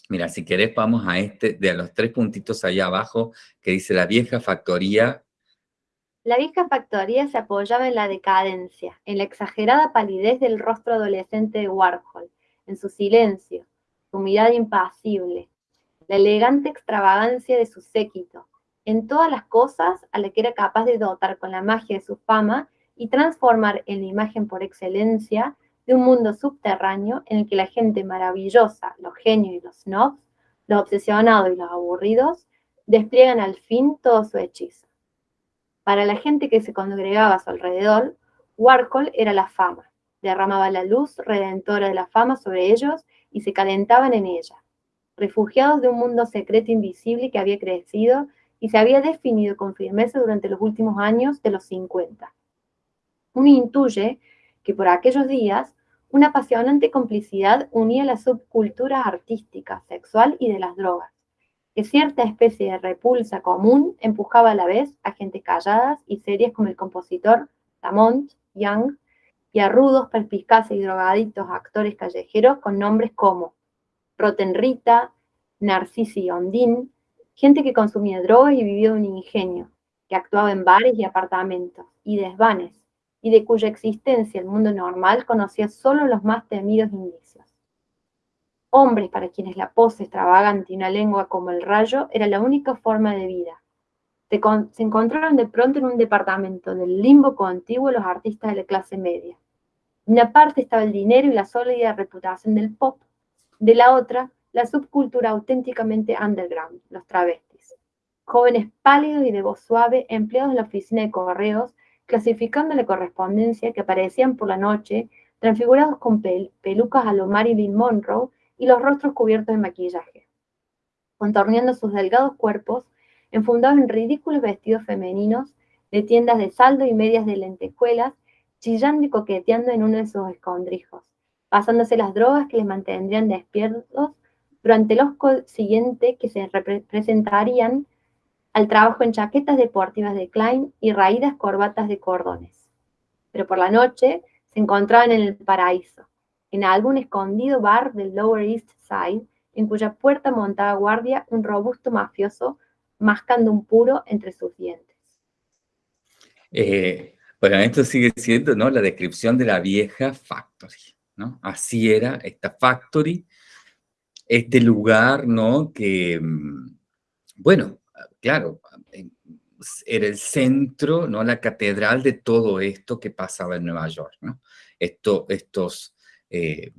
Mira, si querés vamos a este, de los tres puntitos allá abajo, que dice la vieja factoría. La vieja factoría se apoyaba en la decadencia, en la exagerada palidez del rostro adolescente de Warhol, en su silencio, su impasible, la elegante extravagancia de su séquito, en todas las cosas a las que era capaz de dotar con la magia de su fama y transformar en la imagen por excelencia de un mundo subterráneo en el que la gente maravillosa, los genios y los snobs, los obsesionados y los aburridos, despliegan al fin todo su hechizo. Para la gente que se congregaba a su alrededor, Warhol era la fama, derramaba la luz redentora de la fama sobre ellos y se calentaban en ella, refugiados de un mundo secreto invisible que había crecido y se había definido con firmeza durante los últimos años de los 50. Uno intuye que por aquellos días una apasionante complicidad unía las subculturas artísticas, sexual y de las drogas, que cierta especie de repulsa común empujaba a la vez a gente calladas y serias como el compositor Lamont Young y a rudos, perspicaces y drogadictos actores callejeros con nombres como Roten Rita, Narcisi Ondín, gente que consumía drogas y vivía un ingenio, que actuaba en bares y apartamentos, y desvanes, y de cuya existencia el mundo normal conocía solo los más temidos indicios. Hombres para quienes la pose extravagante y una lengua como el rayo era la única forma de vida. Se, se encontraron de pronto en un departamento del limbo contiguo los artistas de la clase media. Una parte estaba el dinero y la sólida reputación del pop, de la otra, la subcultura auténticamente underground, los travestis. Jóvenes pálidos y de voz suave, empleados en la oficina de correos, clasificando la correspondencia que aparecían por la noche, transfigurados con pelucas a lo Marilyn Monroe y los rostros cubiertos de maquillaje, contorneando sus delgados cuerpos, enfundados en ridículos vestidos femeninos de tiendas de saldo y medias de lentejuelas, chillando y coqueteando en uno de sus escondrijos, pasándose las drogas que les mantendrían despiertos durante los siguientes que se representarían al trabajo en chaquetas deportivas de Klein y raídas corbatas de cordones. Pero por la noche se encontraban en el paraíso, en algún escondido bar del Lower East Side, en cuya puerta montaba guardia un robusto mafioso mascando un puro entre sus dientes. Eh, bueno, esto sigue siendo ¿no? la descripción de la vieja factory. ¿no? Así era esta factory, este lugar ¿no? que, mm, bueno, claro, era el centro, ¿no? la catedral de todo esto que pasaba en Nueva York. ¿no? Esto, estos, eh,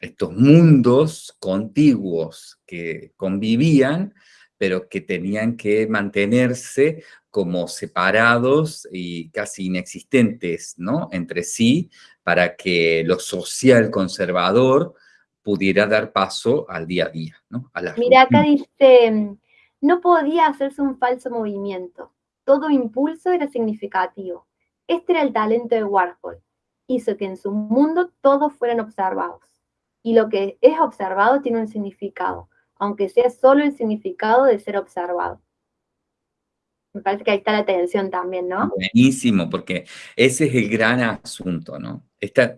estos mundos contiguos que convivían, pero que tenían que mantenerse como separados y casi inexistentes ¿no? entre sí para que lo social conservador pudiera dar paso al día a día. ¿no? Mira, acá dice no podía hacerse un falso movimiento. Todo impulso era significativo. Este era el talento de Warhol. Hizo que en su mundo todos fueran observados. Y lo que es observado tiene un significado, aunque sea solo el significado de ser observado. Me parece que ahí está la tensión también, ¿no? Buenísimo, porque ese es el gran asunto, ¿no? Esta,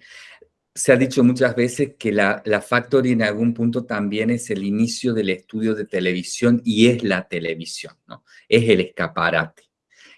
se ha dicho muchas veces que la, la, Factory en algún punto también es el inicio del estudio de televisión y es la televisión, ¿no? Es el escaparate.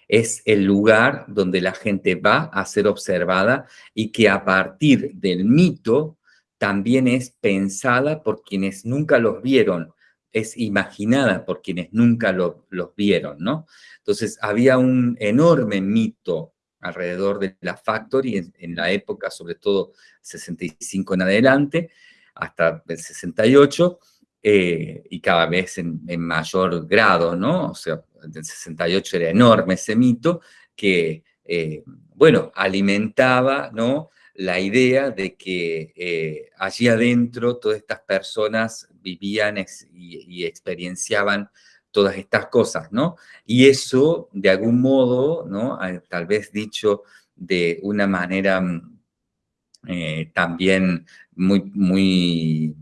Es el lugar donde la gente va a ser observada y que a partir del mito también es pensada por quienes nunca los vieron, es imaginada por quienes nunca los vieron, ¿no? Entonces había un enorme mito alrededor de la Factory en, la época, sobre todo 65 en adelante, hasta el 68, eh, y cada vez en, en, mayor grado, ¿no? O sea, en el 68 era enorme ese mito que, eh, bueno, alimentaba, ¿no? La idea de que eh, allí adentro todas estas personas vivían y, experienciaban todas estas cosas, ¿no? Y eso, de algún modo, ¿no? Tal vez dicho de una manera mm, eh, también muy, muy,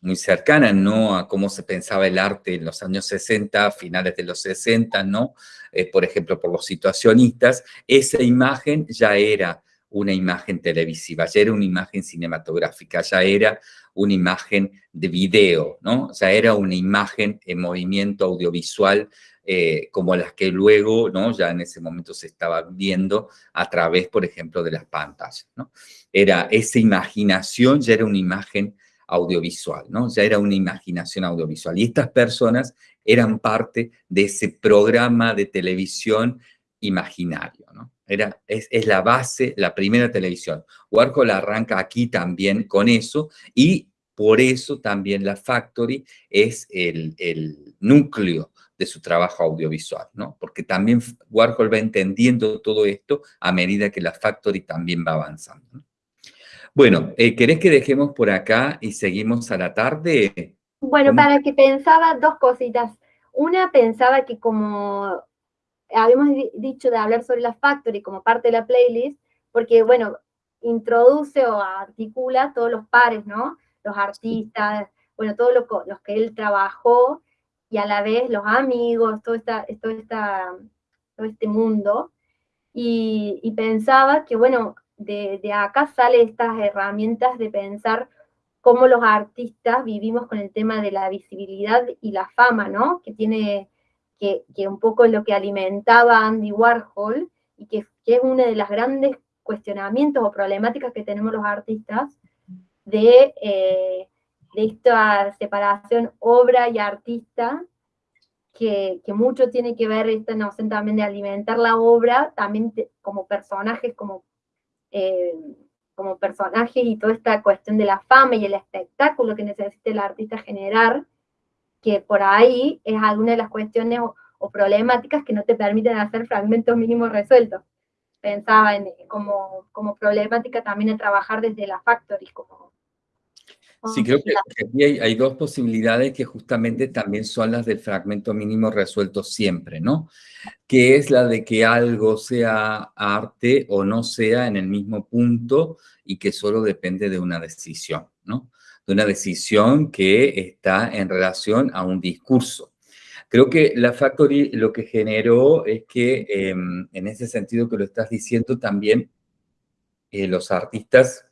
muy cercana, ¿no? A cómo se pensaba el arte en los años 60, finales de los 60, ¿no? Eh, por ejemplo, por los situacionistas, esa imagen ya era una imagen televisiva, ya era una imagen cinematográfica, ya era una imagen de video, ¿no? Ya era una imagen en movimiento audiovisual eh, como las que luego, ¿no? Ya en ese momento se estaba viendo a través, por ejemplo, de las pantallas, ¿no? Era esa imaginación, ya era una imagen audiovisual, ¿no? Ya era una imaginación audiovisual. Y estas personas eran parte de ese programa de televisión imaginario, ¿no? Era, es, la base, la primera televisión. Warhol arranca aquí también con eso y por eso también la Factory es el, el núcleo de su trabajo audiovisual, ¿no? Porque también Warhol va entendiendo todo esto a medida que la Factory también va avanzando. ¿no? Bueno, eh, ¿querés que dejemos por acá y seguimos a la tarde? Bueno, para que pensaba dos cositas. Una, pensaba que como habíamos dicho de hablar sobre la Factory como parte de la playlist, porque, bueno, introduce o articula todos los pares, ¿no? Los artistas, bueno, todos los que él trabajó y a la vez los amigos, todo, esta, todo, esta, todo este mundo. Y, y pensaba que, bueno, de, acá salen estas herramientas de pensar cómo los artistas vivimos con el tema de la visibilidad y la fama, ¿no? Que tiene, que, un poco lo que alimentaba Andy Warhol y que, es uno de los grandes cuestionamientos o problemáticas que tenemos los artistas de, eh, esta separación obra y artista, que, mucho tiene que ver esta noción también de alimentar la obra, también como personajes, como eh, como personaje y toda esta cuestión de la fama y el espectáculo que necesita el artista generar, que por ahí es alguna de las cuestiones o, problemáticas que no te permiten hacer fragmentos mínimos resueltos. Pensaba en, como, como problemática también en trabajar desde la factory, como Sí, creo que, aquí hay, dos posibilidades que justamente también son las del fragmento mínimo resuelto siempre, ¿no? Que es la de que algo sea arte o no sea en el mismo punto y que solo depende de una decisión, ¿no? De una decisión que está en relación a un discurso. Creo que la Factory lo que generó es que, em, en ese sentido que lo estás diciendo, también eh, los artistas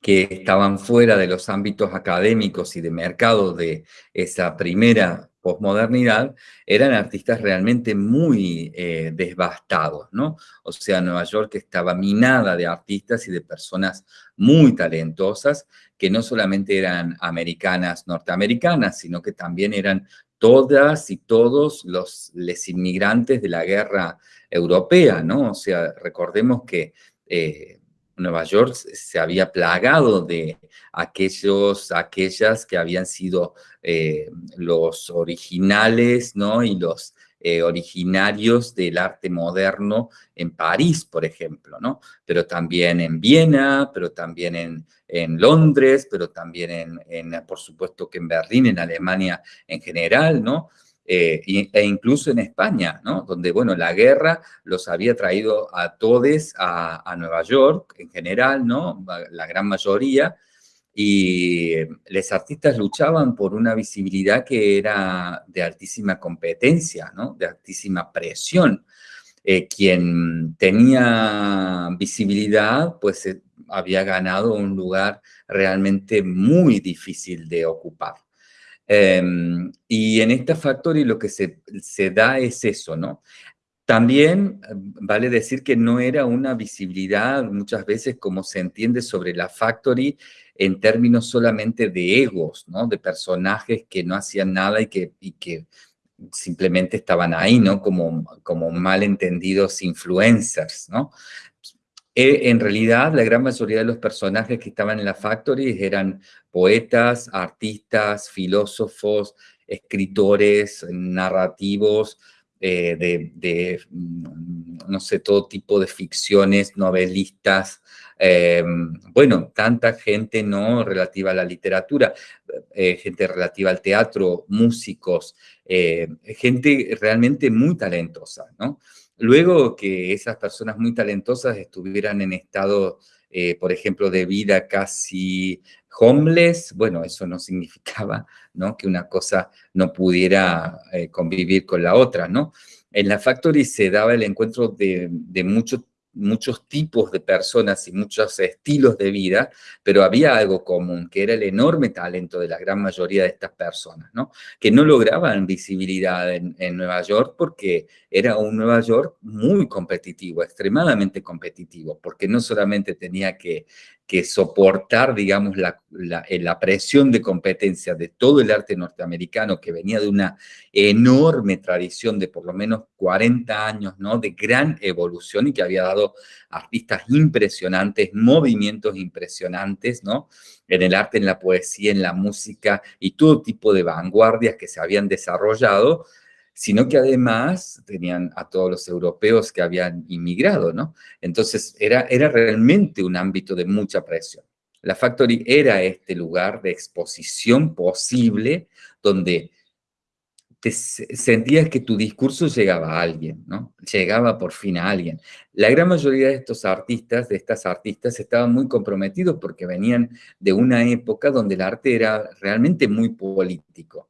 que estaban fuera de los ámbitos académicos y de mercado de esa primera posmodernidad, eran artistas realmente muy eh, desbastados, ¿no? O sea, Nueva York estaba minada de artistas y de personas muy talentosas, que no solamente eran americanas, norteamericanas, sino que también eran todas y todos los inmigrantes de la guerra europea, ¿no? O sea, recordemos que eh, Nueva York se había plagado de aquellos, aquellas que habían sido eh, los originales, ¿no? Y los eh, originarios del arte moderno en París, por ejemplo, ¿no? Pero también en Viena, pero también en, en Londres, pero también en, en, por supuesto que en Berlín, en Alemania en general, ¿no? Eh, e incluso en España, ¿no? Donde, bueno, la guerra los había traído a todos a, Nueva York en general, ¿no? La gran mayoría, y los artistas luchaban por una visibilidad que era de altísima competencia, ¿no? De altísima presión. Eh, quien tenía visibilidad, pues eh, había ganado un lugar realmente muy difícil de ocupar. Em, y en esta Factory lo que se, se da es eso, ¿no? También em, vale decir que no era una visibilidad muchas veces como se entiende sobre la Factory en términos solamente de egos, ¿no? De personajes que no hacían nada y que, y que simplemente estaban ahí, ¿no? Como, como malentendidos influencers, ¿no? Eh, en realidad, la gran mayoría de los personajes que estaban en la Factory eran poetas, artistas, filósofos, escritores, narrativos, eh, de, mm, no sé, todo tipo de ficciones, novelistas, eh, bueno, tanta gente no relativa a la literatura, gente relativa al teatro, músicos, gente realmente muy talentosa, ¿no? Luego que esas personas muy talentosas estuvieran en estado, eh, por ejemplo, de vida casi homeless, bueno, eso no significaba ¿no? que una cosa no pudiera eh, convivir con la otra, ¿no? En la Factory se daba el encuentro de, de muchos muchos tipos de personas y muchos estilos de vida, pero había algo común, que era el enorme talento de la gran mayoría de estas personas, ¿no? Que no lograban visibilidad en, en Nueva York porque era un Nueva York muy competitivo, extremadamente competitivo, porque no solamente tenía que que soportar, digamos, la, eh, la, presión de competencia de todo el arte norteamericano que venía de una enorme tradición de por lo menos 40 años, ¿no? De gran evolución y que había dado artistas impresionantes, movimientos impresionantes, ¿no? En el arte, en la poesía, en la música y todo tipo de vanguardias que se habían desarrollado, sino que además tenían a todos los europeos que habían inmigrado, ¿no? Entonces era, era realmente un ámbito de mucha presión. La Factory era este lugar de exposición posible donde te sentías que tu discurso llegaba a alguien, ¿no? Llegaba por fin a alguien. La gran mayoría de estos artistas, de estas artistas, estaban muy comprometidos porque venían de una época donde el arte era realmente muy político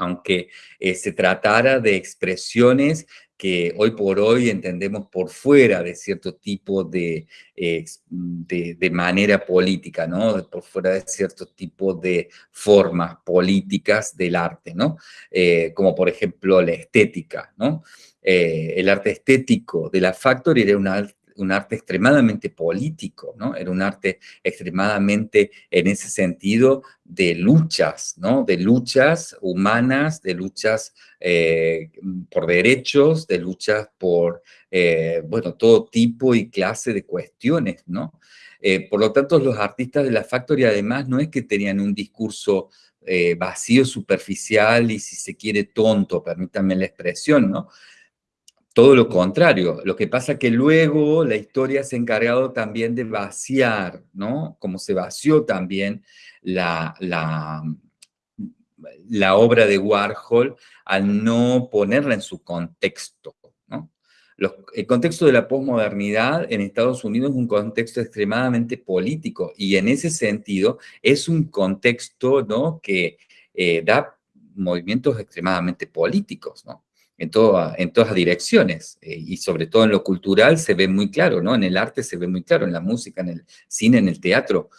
aunque eh, se tratara de expresiones que hoy por hoy entendemos por fuera de cierto tipo de, de, manera política, ¿no? Por fuera de cierto tipo de formas políticas del arte, ¿no? Eh, como por ejemplo la estética, ¿no? Eh, el arte estético de la Factory era una un arte extremadamente político, ¿no? Era un arte extremadamente, en ese sentido, de luchas, ¿no? De luchas humanas, de luchas eh, por derechos, de luchas por, eh, bueno, todo tipo y clase de cuestiones, ¿no? Eh, por lo tanto, los artistas de la Factory, además, no es que tenían un discurso vacío, superficial y, si se quiere, tonto, permítanme la expresión, ¿no? Todo lo contrario, lo que pasa que luego la historia se ha encargado también de vaciar, ¿no? Como se vació también la, la, la obra de Warhol al no ponerla en su contexto, ¿no? el contexto de la posmodernidad en Estados Unidos es un contexto extremadamente político y en ese sentido es un contexto, ¿no? Que eh, da movimientos extremadamente políticos, ¿no? En, en todas direcciones, eh, y sobre todo en lo cultural se ve muy claro, ¿no? En el arte se ve muy claro, en la música, en el cine, en el teatro.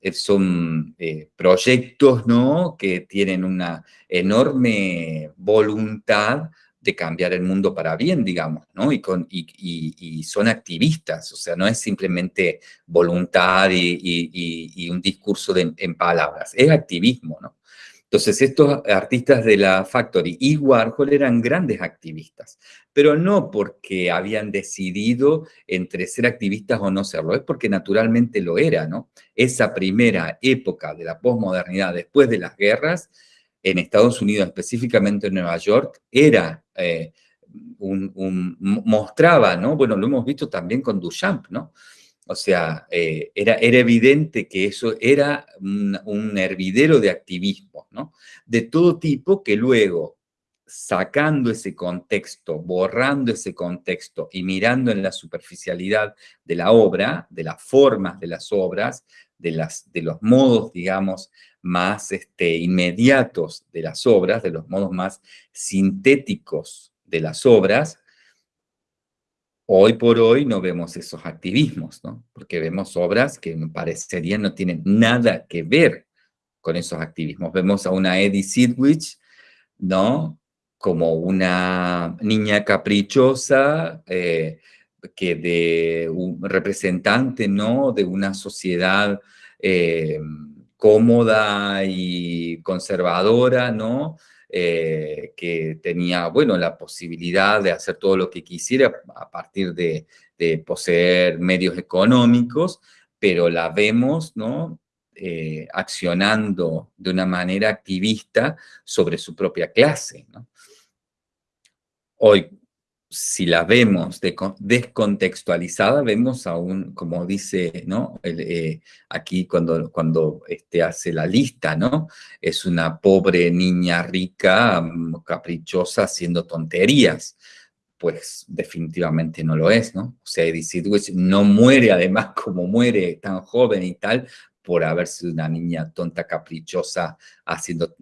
Eh, son eh, proyectos, ¿no? Que tienen una enorme voluntad de cambiar el mundo para bien, digamos, ¿no? Y, con, y, son activistas, o sea, no es simplemente voluntad y, un discurso de, en palabras, es activismo, ¿no? Entonces, estos artistas de la Factory y Warhol eran grandes activistas, pero no porque habían decidido entre ser activistas o no serlo, es porque naturalmente lo era, ¿no? Esa primera época de la posmodernidad después de las guerras, en Estados Unidos, específicamente en Nueva York, era... Eh, un, mostraba, ¿no? Bueno, lo hemos visto también con Duchamp, ¿no? O sea, eh, era, era, evidente que eso era un, hervidero de activismo, ¿no? De todo tipo que luego, sacando ese contexto, borrando ese contexto y mirando en la superficialidad de la obra, de las formas de las obras, de, las, de los modos, digamos, más este, inmediatos de las obras, de los modos más sintéticos de las obras, Hoy por hoy no vemos esos activismos, ¿no? Porque vemos obras que parecerían no tienen nada que ver con esos activismos. Vemos a una Eddie Sidwich, ¿no? Como una niña caprichosa, eh, que de representante, ¿no? De una sociedad eh, cómoda y conservadora, ¿no? Eh, que tenía, bueno, la posibilidad de hacer todo lo que quisiera a partir de, poseer medios económicos, pero la vemos, ¿no? Eh, accionando de una manera activista sobre su propia clase. Hoy, si la vemos descontextualizada, vemos aún, como dice ¿no? Eh, aquí cuando, cuando este, hace la lista, ¿no? Es una pobre niña rica, mm, caprichosa, haciendo tonterías. pues definitivamente no lo es, ¿no? O sea, Edith no muere además como muere tan joven y tal por haber sido una niña tonta, caprichosa, haciendo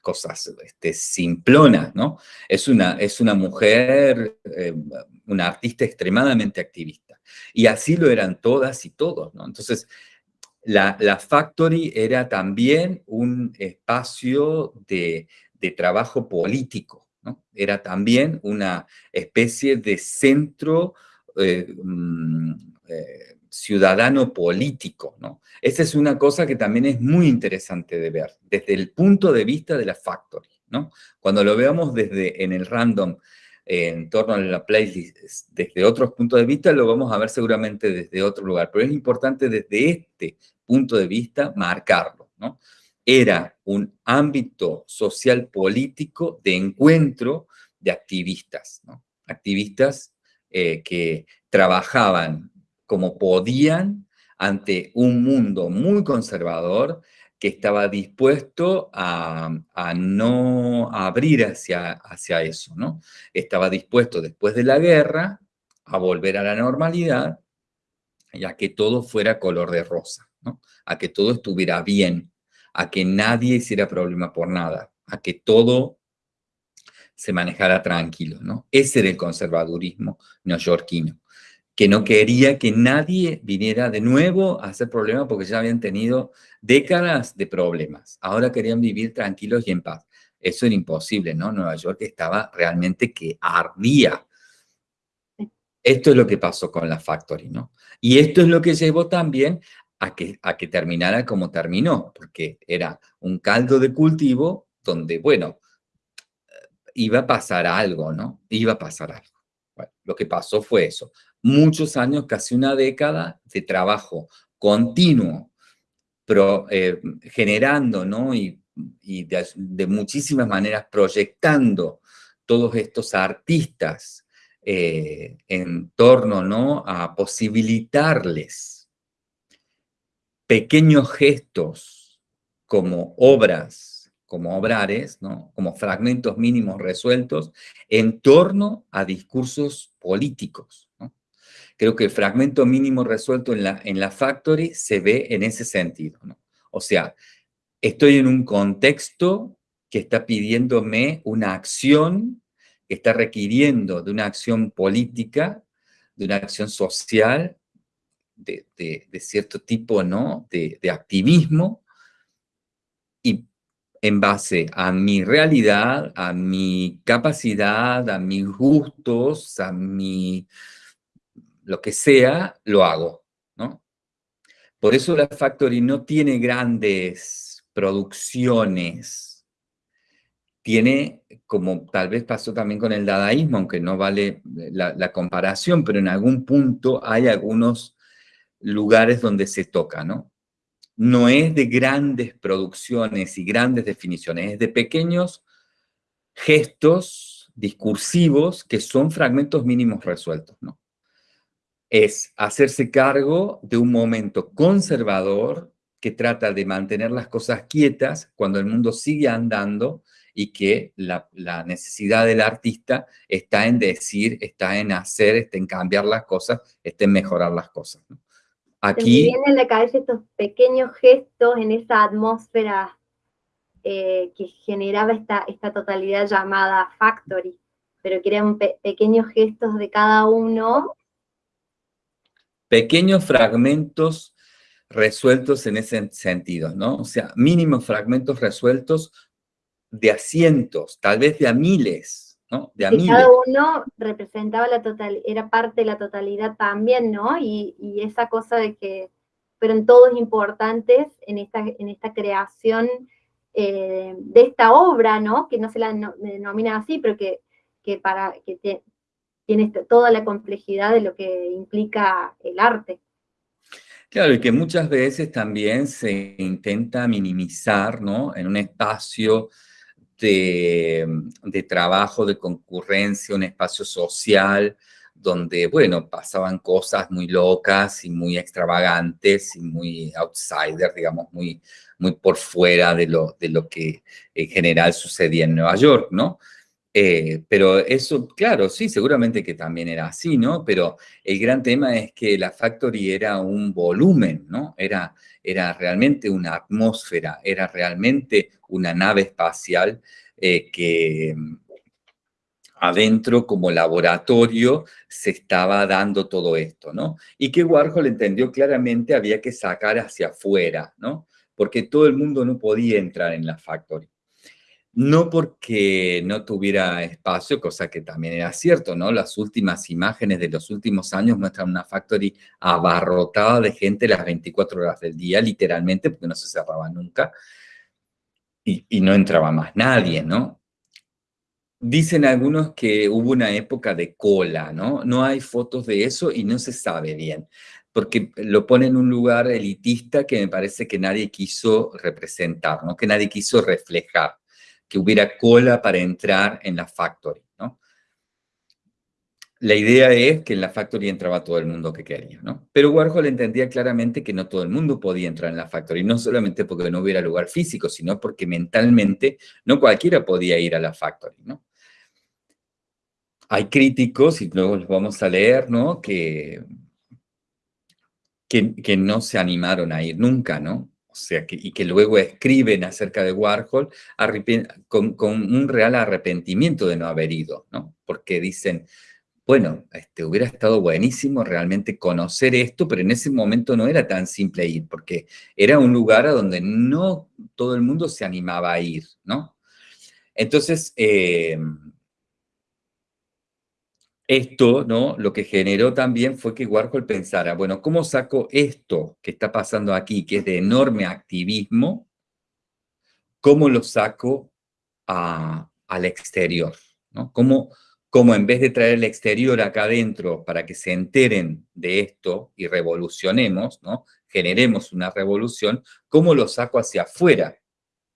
cosas este, simplonas, ¿no? Es una, es una mujer, eh, una artista extremadamente activista. Y así lo eran todas y todos, ¿no? Entonces, la, la Factory era también un espacio de, de trabajo político, era también una especie de centro eh, mm, eh, ciudadano político. ¿no? Esa es una cosa que también es muy interesante de ver, desde el punto de vista de la Factory. ¿no? Cuando lo veamos desde en el random, en torno a la playlist, desde otros puntos de vista, lo vamos a ver seguramente desde otro lugar, pero es importante desde este punto de vista marcarlo. ¿no? era un ámbito social político de encuentro de activistas, activistas eh, que trabajaban como podían ante un mundo muy conservador que estaba dispuesto a, no abrir hacia, hacia eso, ¿no? Estaba dispuesto después de la guerra a volver a la normalidad y a que todo fuera color de rosa, ¿no? A que todo estuviera bien, a que nadie hiciera problema por nada, a que todo se manejara tranquilo, ¿no? Ese era el conservadurismo neoyorquino, que no quería que nadie viniera de nuevo a hacer problemas porque ya habían tenido décadas de problemas. Ahora querían vivir tranquilos y en paz. Eso era imposible, ¿no? Nueva York estaba realmente que ardía. Esto es lo que pasó con la Factory, ¿no? Y esto es lo que llevó también a que, a que terminara como terminó, porque era un caldo de cultivo donde, bueno, iba a pasar algo, ¿no? Iba a pasar algo. Bueno, lo que pasó fue eso. Muchos años, casi una década de trabajo continuo, pero, eh, generando, ¿no? Y, de, muchísimas maneras proyectando todos estos artistas eh, en torno, ¿no? A posibilitarles pequeños gestos como obras, como obrares, ¿no? como fragmentos mínimos resueltos en torno a discursos políticos. Creo que el fragmento mínimo resuelto en la, en la Factory se ve en ese sentido. O sea, estoy en un contexto que está pidiéndome una acción, que está requiriendo de una acción política, de una acción social, de, cierto tipo ¿no? de, activismo y en base a mi realidad, a mi capacidad, a mis gustos, a mi lo que sea, lo hago, ¿no? Por eso la Factory no tiene grandes producciones, tiene, como tal vez pasó también con el dadaísmo, aunque no vale la, comparación, pero en algún punto hay algunos lugares donde se toca, ¿no? No es de grandes producciones y grandes definiciones, es de pequeños gestos discursivos que son fragmentos mínimos resueltos, ¿no? Es hacerse cargo de un momento conservador que trata de mantener las cosas quietas cuando el mundo sigue andando y que la, la, necesidad del artista está en decir, está en hacer, está en cambiar las cosas, está en mejorar las cosas. ¿no? Aquí... vienen en la cabeza estos pequeños gestos en esa atmósfera eh, que generaba esta, esta totalidad llamada Factory, pero que eran pequeños gestos de cada uno. Pequeños fragmentos resueltos en ese sentido, ¿no? O sea, mínimos fragmentos resueltos de a cientos, tal vez de a miles, cada uno representaba la total, era parte de la totalidad también, ¿no? Y, esa cosa de que fueron todos importantes en esta, en esta creación eh, de esta obra, ¿no? Que no se la denomina así, pero que, para, que tiene toda la complejidad de lo que implica el arte. Claro, y que muchas veces también se intenta minimizar, ¿no? En un espacio de, trabajo, de concurrencia, un espacio social donde, bueno, pasaban cosas muy locas y muy extravagantes y muy outsider, digamos, muy, muy por fuera de lo, de lo que en general sucedía en Nueva York, ¿no? Eh, pero eso, claro, sí, seguramente que también era así, ¿no? Pero el gran tema es que la Factory era un volumen, ¿no? Era, era realmente una atmósfera, era realmente una nave espacial eh, que mm, adentro como laboratorio se estaba dando todo esto, ¿no? Y que Warhol entendió claramente había que sacar hacia afuera, ¿no? Porque todo el mundo no podía entrar en la Factory. No porque no tuviera espacio, cosa que también era cierto, ¿no? Las últimas imágenes de los últimos años muestran una factory abarrotada de gente las 24 horas del día, literalmente, porque no se cerraba nunca. Y, no entraba más nadie, ¿no? Dicen algunos que hubo una época de cola, ¿no? No hay fotos de eso y no se sabe bien, porque lo pone en un lugar elitista que me parece que nadie quiso representar, ¿no? Que nadie quiso reflejar que hubiera cola para entrar en la factory, ¿no? La idea es que en la factory entraba todo el mundo que quería, ¿no? Pero Warhol entendía claramente que no todo el mundo podía entrar en la factory, no solamente porque no hubiera lugar físico, sino porque mentalmente no cualquiera podía ir a la factory, ¿no? Hay críticos, y luego los vamos a leer, ¿no? Que, que, que no se animaron a ir nunca, ¿no? Sea, que, y que luego escriben acerca de Warhol con, un real arrepentimiento de no haber ido, ¿no? Porque dicen, bueno, este, hubiera estado buenísimo realmente conocer esto, pero en ese momento no era tan simple ir, porque era un lugar a donde no todo el mundo se animaba a ir, ¿no? Entonces, eh, esto, ¿no? Lo que generó también fue que Warhol pensara, bueno, ¿cómo saco esto que está pasando aquí, que es de enorme activismo, cómo lo saco al exterior, ¿no? ¿Cómo, ¿Cómo en vez de traer el exterior acá adentro para que se enteren de esto y revolucionemos, ¿no? Generemos una revolución, ¿cómo lo saco hacia afuera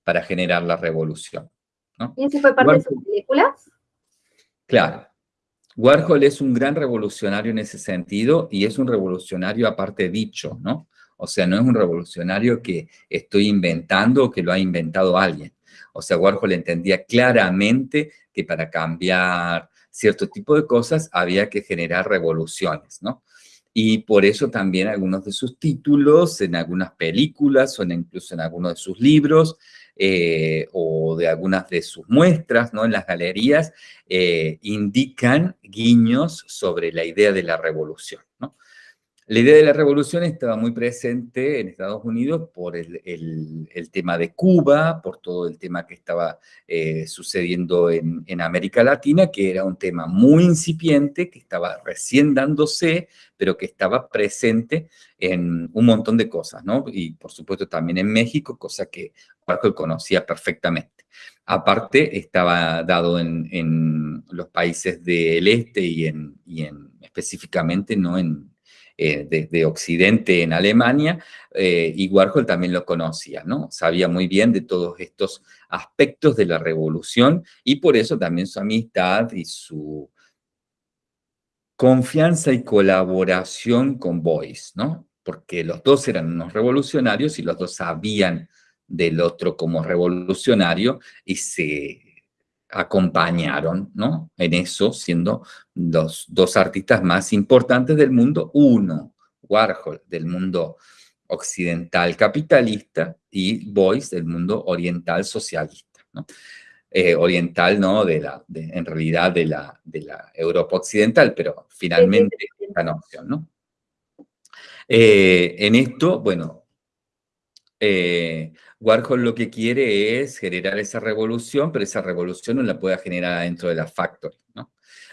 para generar la revolución? ¿no? ¿Y ese fue parte de sus películas? Claro. Warhol es un gran revolucionario en ese sentido y es un revolucionario aparte dicho, ¿no? O sea, no es un revolucionario que estoy inventando o que lo ha inventado alguien. O sea, Warhol entendía claramente que para cambiar cierto tipo de cosas había que generar revoluciones, ¿no? Y por eso también algunos de sus títulos, en algunas películas o incluso en algunos de sus libros, eh, o de algunas de sus muestras ¿no? en las galerías, eh, indican guiños sobre la idea de la revolución. ¿no? La idea de la revolución estaba muy presente en Estados Unidos por el, tema de Cuba, por todo el tema que estaba eh, sucediendo en, América Latina, que era un tema muy incipiente, que estaba recién dándose, pero que estaba presente en un montón de cosas, ¿no? Y por supuesto también en México, cosa que Warhol conocía perfectamente. Aparte, estaba dado en, los países del este y en específicamente no en desde eh, Occidente en Alemania, eh, y Warhol también lo conocía, ¿no? Sabía muy bien de todos estos aspectos de la revolución y por eso también su amistad y su confianza y colaboración con Boyce, ¿no? Porque los dos eran unos revolucionarios y los dos sabían del otro como revolucionario y se acompañaron ¿no? en eso, siendo los dos artistas más importantes del mundo. Uno, Warhol, del mundo occidental capitalista, y Boyce, del mundo oriental socialista. ¿no? Eh, oriental, ¿no? De la, en realidad, de la, de la Europa occidental, pero finalmente esta noción, ¿no? Eh, en esto, bueno, eh, Warhol lo que quiere es generar esa revolución, pero esa revolución no la puede generar dentro de la factory.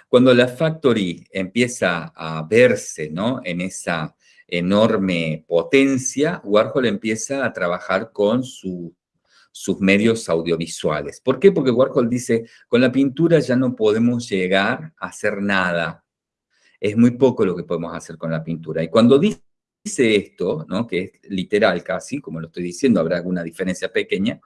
Cuando la factory empieza a verse. En esa enorme potencia, Warhol empieza a trabajar con sus medios audiovisuales. ¿Por qué? Porque Warhol dice, con la pintura ya no podemos llegar a hacer nada. Es muy poco lo que podemos hacer con la pintura. Y cuando dice dice esto, ¿no? que es literal casi, como lo estoy diciendo, habrá alguna diferencia pequeña,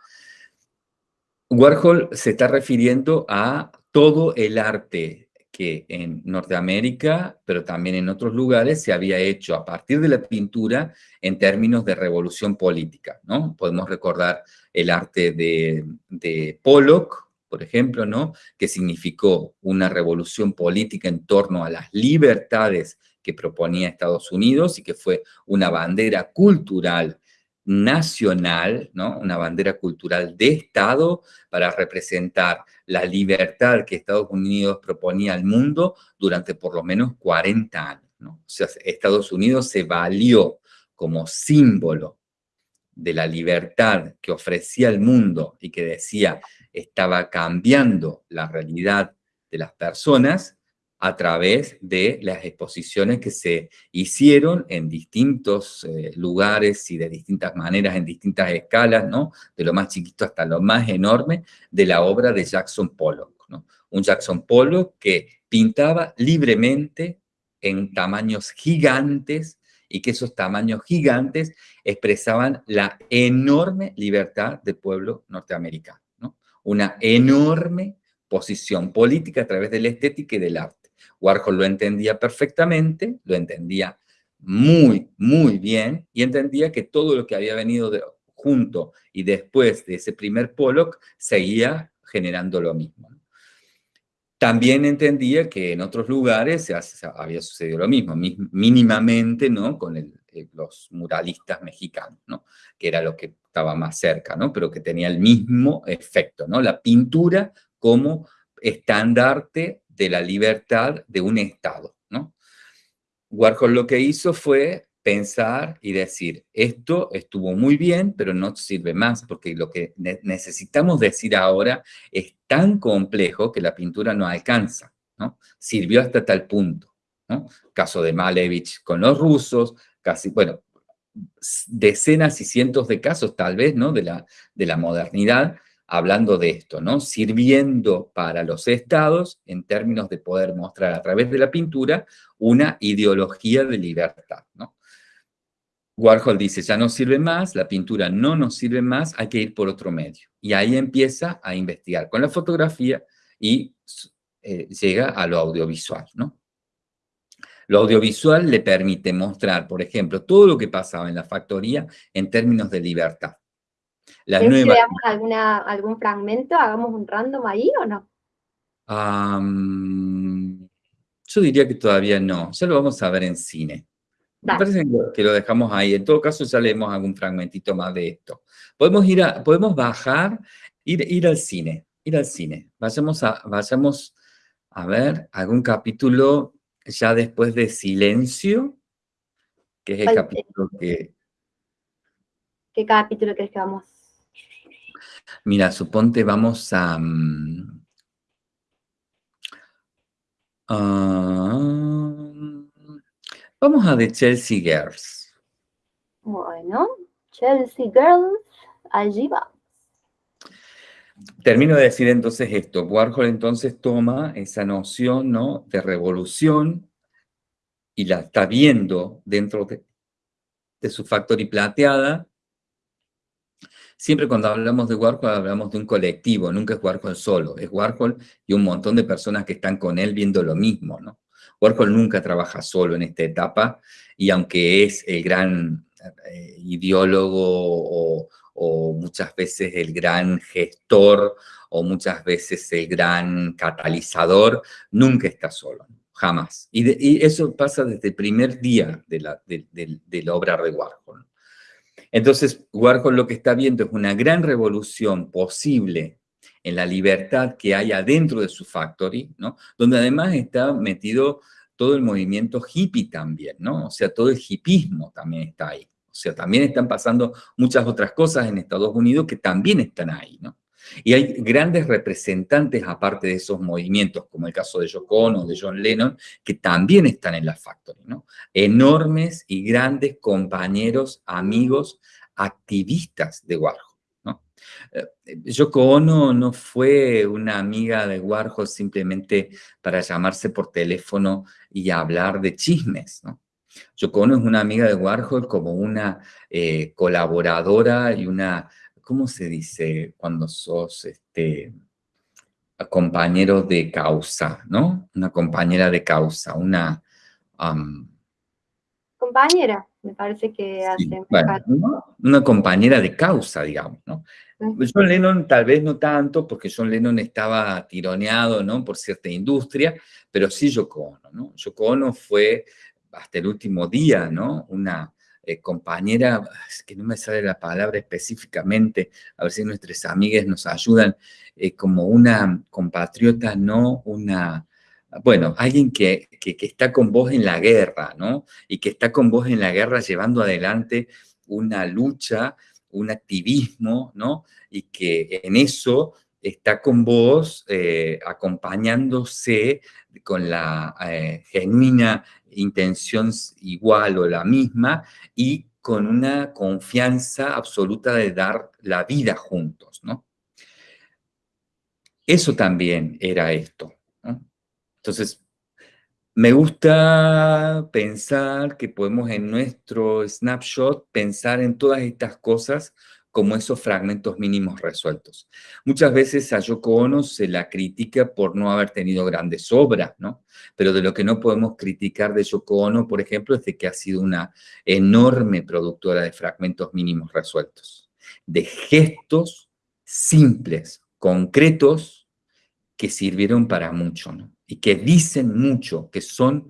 Warhol se está refiriendo a todo el arte que en Norteamérica, pero también en otros lugares, se había hecho a partir de la pintura en términos de revolución política. ¿no? Podemos recordar el arte de, de Pollock, por ejemplo, ¿no? Que significó una revolución política en torno a las libertades que proponía Estados Unidos y que fue una bandera cultural nacional, ¿no? una bandera cultural de Estado para representar la libertad que Estados Unidos proponía al mundo durante por lo menos 40 años. O sea, Estados Unidos se valió como símbolo de la libertad que ofrecía el mundo y que decía estaba cambiando la realidad de las personas a través de las exposiciones que se hicieron en distintos eh, lugares y de distintas maneras, en distintas escalas, ¿no? De lo más chiquito hasta lo más enorme, de la obra de Jackson Pollock, ¿no? Un Jackson Pollock que pintaba libremente en tamaños gigantes y que esos tamaños gigantes expresaban la enorme libertad del pueblo norteamericano, ¿no? Una enorme posición política a través de la estética y del arte. Warhol lo entendía perfectamente, lo entendía muy, muy bien, y entendía que todo lo que había venido junto y después de ese primer Pollock seguía generando lo mismo. También entendía que en otros lugares había sucedido lo mismo, mínimamente, ¿no? Con eh, los muralistas mexicanos, ¿no? Que era lo que estaba más cerca, ¿no? Pero que tenía el mismo efecto, ¿no? La pintura como estandarte de la libertad de un Estado. ¿no? Warhol lo que hizo fue pensar y decir, esto estuvo muy bien, pero no sirve más, porque lo que necesitamos decir ahora es tan complejo que la pintura no alcanza. ¿no? Sirvió hasta tal punto. ¿no? Caso de Malevich con los rusos, casi, bueno, decenas y cientos de casos tal vez, ¿no? De la, de la modernidad, hablando de esto, ¿no? Sirviendo para los estados en términos de poder mostrar a través de la pintura una ideología de libertad, ¿no? Warhol dice, ya no sirve más, la pintura no nos sirve más, hay que ir por otro medio. Y ahí empieza a investigar con la fotografía y eh, llega a lo audiovisual, ¿no? Lo audiovisual le permite mostrar, por ejemplo, todo lo que pasaba en la factoría en términos de libertad. La nueva... alguna, algún fragmento? ¿Hagamos un random ahí o no? yo diría que todavía no. Ya lo vamos a ver en cine. Me parece que lo dejamos ahí. En todo caso, ya leemos algún fragmentito más de esto. Podemos ir a, podemos bajar, ir, ir al cine, ir al cine. Vayamos a, vayamos a ver algún capítulo ya después de Silencio, que es el capítulo que... ¿Qué capítulo crees que vamos Mira, suponte vamos a... Mm, vamos a de Chelsea Girls. Bueno, Chelsea Girls, allí vamos. Termino de decir entonces esto. Warhol entonces toma esa noción ¿no? de revolución y la está viendo dentro de, de su Factory plateada Siempre cuando hablamos de Warhol hablamos de un colectivo, nunca es Warhol solo, es Warhol y un montón de personas que están con él viendo lo mismo, ¿no? Warhol nunca trabaja solo en esta etapa y aunque es el gran eh, ideólogo o, muchas veces el gran gestor o muchas veces el gran catalizador, nunca está solo, jamás. Y, eso pasa desde el primer día de la, de la obra de Warhol. Entonces, Warhol lo que está viendo es una gran revolución posible en la libertad que hay adentro de su factory, ¿no? Donde además está metido todo el movimiento hippie también, ¿no? O sea, todo el hippismo también está ahí. O sea, también están pasando muchas otras cosas en Estados Unidos que también están ahí, ¿no? Y hay grandes representantes aparte de esos movimientos, como el caso de Yoko Ono, de John Lennon, que también están en la Factory, ¿no? Enormes y grandes compañeros, amigos, activistas de Warhol, ¿no? Eh, Yoko Ono no fue una amiga de Warhol simplemente para llamarse por teléfono y hablar de chismes, ¿no? Yoko Ono es una amiga de Warhol como una eh, colaboradora y una ¿cómo se dice cuando sos este, compañero de causa, ¿no? Una compañera de causa, una... compañera. Me parece que hace... una compañera de causa, digamos, ¿no? John Lennon tal vez no tanto, porque John Lennon estaba tironeado, ¿no? Por cierta industria, pero sí Yoko Ono, ¿no? Yoko Ono fue hasta el último día, ¿no? Una eh, compañera, es que no me sale la palabra específicamente, a ver si nuestras amigas nos ayudan, eh, como una compatriota, ¿no? Una, bueno, alguien que, que, que, está con vos en la guerra, ¿no? Y que está con vos en la guerra llevando adelante una lucha, un activismo, ¿no? Y que en eso está con vos eh, acompañándose con la eh, genuina intención igual o la misma y con una confianza absoluta de dar la vida juntos, ¿no? Eso también era esto. Entonces, me gusta pensar que podemos en nuestro snapshot pensar en todas estas cosas como esos fragmentos mínimos resueltos. Muchas veces a Yoko Ono se la critica por no haber tenido grandes obras, ¿no? Pero de lo que no podemos criticar de Yoko Ono, por ejemplo, es de que ha sido una enorme productora de fragmentos mínimos resueltos, de gestos simples, concretos, que sirvieron para mucho, ¿no? y que dicen mucho, que son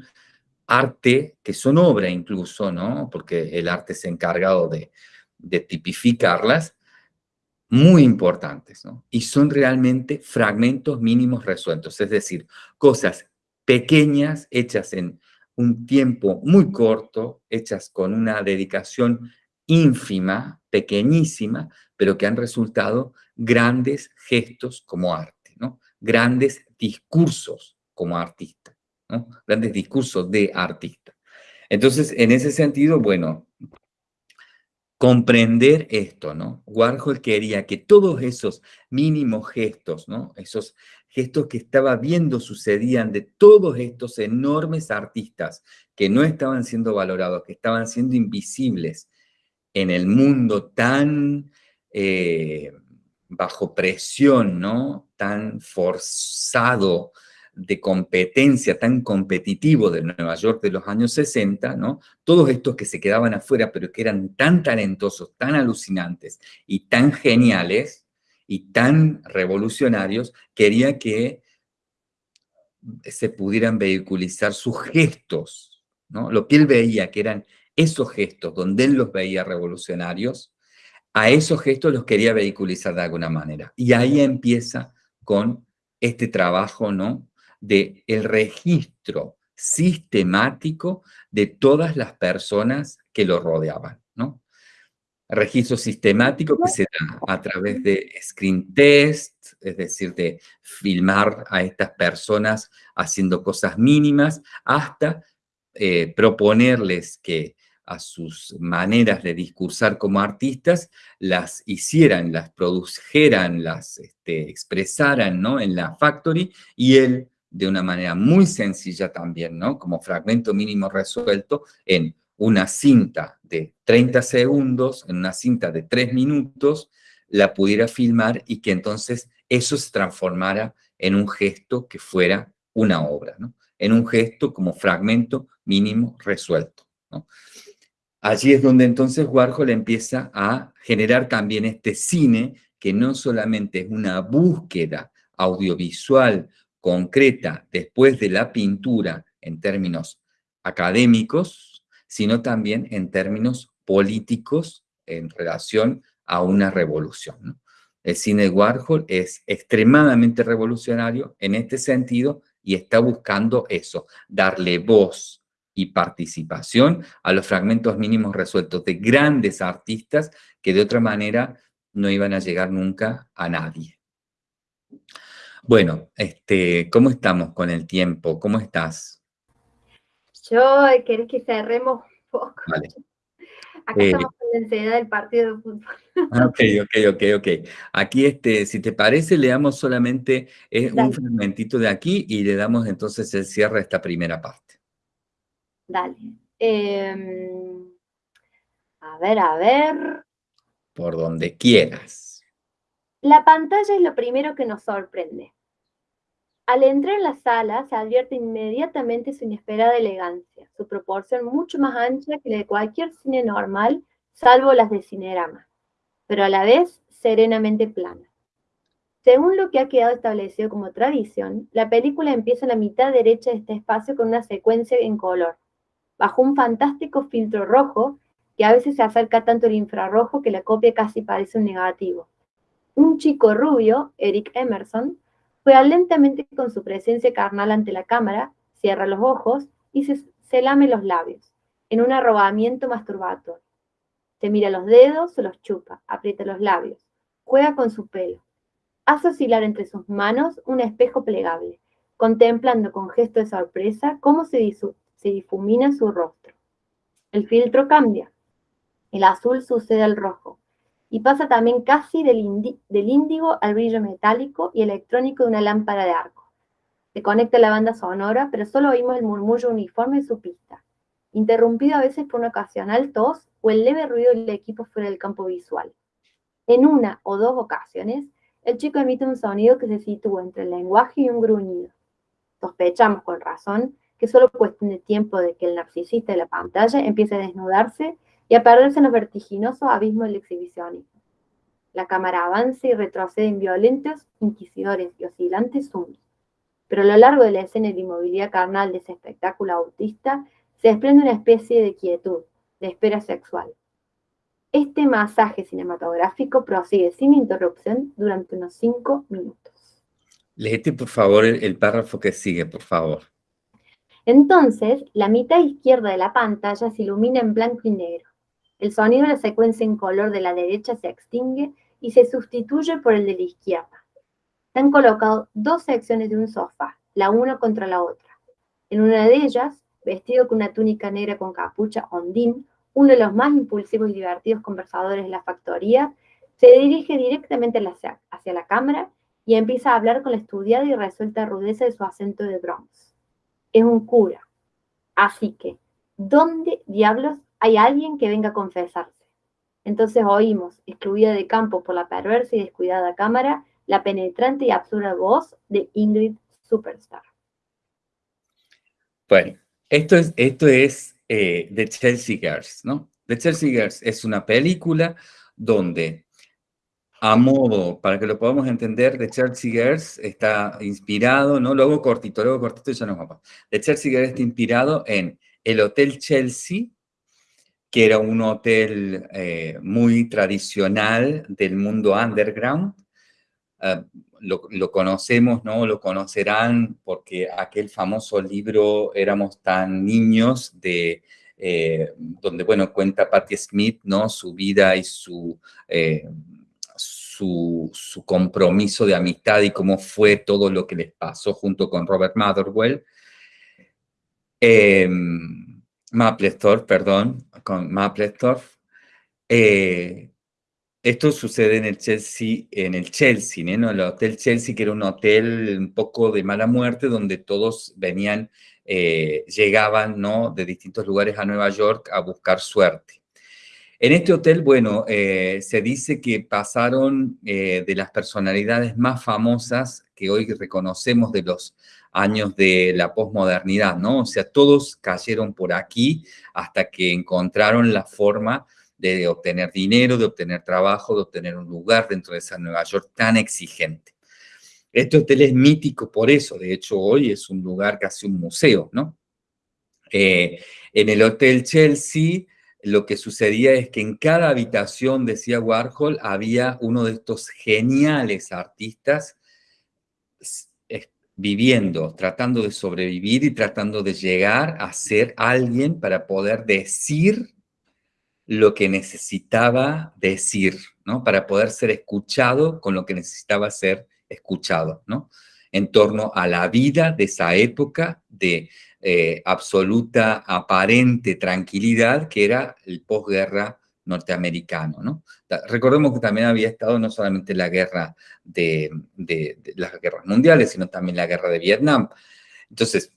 arte, que son obra incluso, ¿no? Porque el arte ha encargado de, de tipificarlas, muy importantes, ¿no? Y son realmente fragmentos mínimos resueltos, es decir, cosas pequeñas hechas en un tiempo muy corto, hechas con una dedicación ínfima, pequeñísima, pero que han resultado grandes gestos como arte, ¿no? Grandes discursos como artista, ¿no? Grandes discursos de artista. Entonces, en ese sentido, bueno, comprender esto, ¿no? Warhol quería que todos esos mínimos gestos, ¿no? Esos gestos que estaba viendo sucedían de todos estos enormes artistas que no estaban siendo valorados, que estaban siendo invisibles en el mundo tan eh, bajo presión, ¿no? Tan forzado de competencia tan competitivo de Nueva York de los años 60, ¿no? Todos estos que se quedaban afuera, pero que eran tan talentosos, tan alucinantes y tan geniales y tan revolucionarios, quería que se pudieran vehiculizar sus gestos, ¿no? Lo que él veía, que eran esos gestos, donde él los veía revolucionarios, a esos gestos los quería vehiculizar de alguna manera. Y ahí empieza con este trabajo, ¿no? De el registro sistemático de todas las personas que lo rodeaban, ¿no? Registro sistemático que se da a través de screen test, es decir, de filmar a estas personas haciendo cosas mínimas, hasta eh, proponerles que a sus maneras de discursar como artistas, las hicieran, las produjeran, las este, expresaran ¿no? en la factory y él de una manera muy sencilla también, ¿no? Como fragmento mínimo resuelto en una cinta de 30 segundos, en una cinta de 3 minutos, la pudiera filmar y que entonces eso se transformara en un gesto que fuera una obra. En un gesto como fragmento mínimo resuelto. Allí es donde entonces Warhol empieza a generar también este cine que no solamente es una búsqueda audiovisual concreta después de la pintura en términos académicos, sino también en términos políticos en relación a una revolución. El cine de Warhol es extremadamente revolucionario en este sentido y está buscando eso, darle voz y participación a los fragmentos mínimos resueltos de grandes artistas que de otra manera no iban a llegar nunca a nadie. Bueno, este, ¿cómo estamos con el tiempo? ¿Cómo estás? Yo, ¿querés que cerremos un poco? Vale. Acá eh, estamos con la ansiedad del partido de fútbol. Ah, ok, ok, ok, ok. Aquí, este, si te parece, leamos solamente eh, un fragmentito de aquí y le damos entonces el cierre a esta primera parte. Dale. Em, a ver, a ver. Por donde quieras. La pantalla es lo primero que nos sorprende. Al entrar en la sala se advierte inmediatamente su inesperada elegancia, su proporción mucho más ancha que la de cualquier cine normal, salvo las de Cinerama, pero a la vez serenamente plana. Según lo que ha quedado establecido como tradición, la película empieza en la mitad derecha de este espacio con una secuencia en color, bajo un fantástico filtro rojo que a veces se acerca tanto al infrarrojo que la copia casi parece un negativo. Un chico rubio, Eric Emerson, juega lentamente con su presencia carnal ante la cámara, cierra los ojos y se, lame los labios, en un arrobamiento masturbatorio. Se mira los dedos, se los chupa, aprieta los labios, juega con su pelo, hace oscilar entre sus manos un espejo plegable, contemplando con gesto de sorpresa cómo se, se difumina su rostro. El filtro cambia. El azul sucede al rojo y pasa también casi del, índigo al brillo metálico y electrónico de una lámpara de arco. Se conecta la banda sonora, pero solo oímos el murmullo uniforme de su pista, interrumpido a veces por una ocasional tos o el leve ruido del equipo fuera del campo visual. En una o dos ocasiones, el chico emite un sonido que se sitúa entre el lenguaje y un gruñido. Sospechamos con razón que solo cuestión de tiempo de que el narcisista de la pantalla empiece a desnudarse y a perderse en los vertiginosos abismos del exhibicionismo. La cámara avanza y retrocede en violentos, inquisidores y oscilantes zooms. Pero a lo largo de la escena de inmovilidad carnal de ese espectáculo autista se desprende una especie de quietud, de espera sexual. Este masaje cinematográfico prosigue sin interrupción durante unos cinco minutos. Léete, por favor, el, párrafo que sigue, por favor. Entonces, la mitad izquierda de la pantalla se ilumina en blanco y negro. El sonido de la secuencia en color de la derecha se extingue y se sustituye por el de la izquierda. Se han colocado dos secciones de un sofá, la una contra la otra. En una de ellas, vestido con una túnica negra con capucha ondín, uno de los más impulsivos y divertidos conversadores de la factoría, se dirige directamente hacia, la cámara y empieza a hablar con la estudiada y resuelta rudeza de su acento de Bronx. Es un cura. Así que, ¿dónde diablos hay alguien que venga a confesarse? Entonces oímos, excluida de campo por la perversa y descuidada cámara, la penetrante y absurda voz de Ingrid Superstar. Bueno, esto es, esto es eh, The Chelsea Girls, ¿no? The Chelsea Girls es una película donde, a modo, para que lo podamos entender, The Chelsea Girls está inspirado, ¿no? Luego cortito, luego cortito y ya nos vamos. The Chelsea Girls está inspirado en el Hotel Chelsea, que era un hotel eh, muy tradicional del mundo underground, uh, lo, conocemos, ¿no? Lo conocerán porque aquel famoso libro Éramos tan niños, de, eh, donde, bueno, cuenta Patti Smith, ¿no? Su vida y su, eh, su, compromiso de amistad y cómo fue todo lo que les pasó junto con Robert Motherwell. Eh, Mapplethorpe, perdón, con Mapplethorpe. Eh, esto sucede en el Chelsea, en el Chelsea, ¿no? El Hotel Chelsea, que era un hotel un poco de mala muerte, donde todos venían, eh, llegaban, ¿no? De distintos lugares a Nueva York a buscar suerte. En este hotel, bueno, eh, se dice que pasaron eh, de las personalidades más famosas que hoy reconocemos de los años de la posmodernidad, ¿no? O sea, todos cayeron por aquí hasta que encontraron la forma de obtener dinero, de obtener trabajo, de obtener un lugar dentro de esa Nueva York tan exigente. Este hotel es mítico por eso, de hecho hoy es un lugar casi un museo, ¿no? Eh, en el Hotel Chelsea lo que sucedía es que en cada habitación, decía Warhol, había uno de estos geniales artistas viviendo, tratando de sobrevivir y tratando de llegar a ser alguien para poder decir lo que necesitaba decir, ¿no? Para poder ser escuchado con lo que necesitaba ser escuchado, ¿no? En torno a la vida de esa época de eh, absoluta, aparente tranquilidad que era el posguerra norteamericano, ¿no? Recordemos que también había estado no solamente la guerra de, las guerras mundiales, sino también la guerra de Vietnam. Entonces,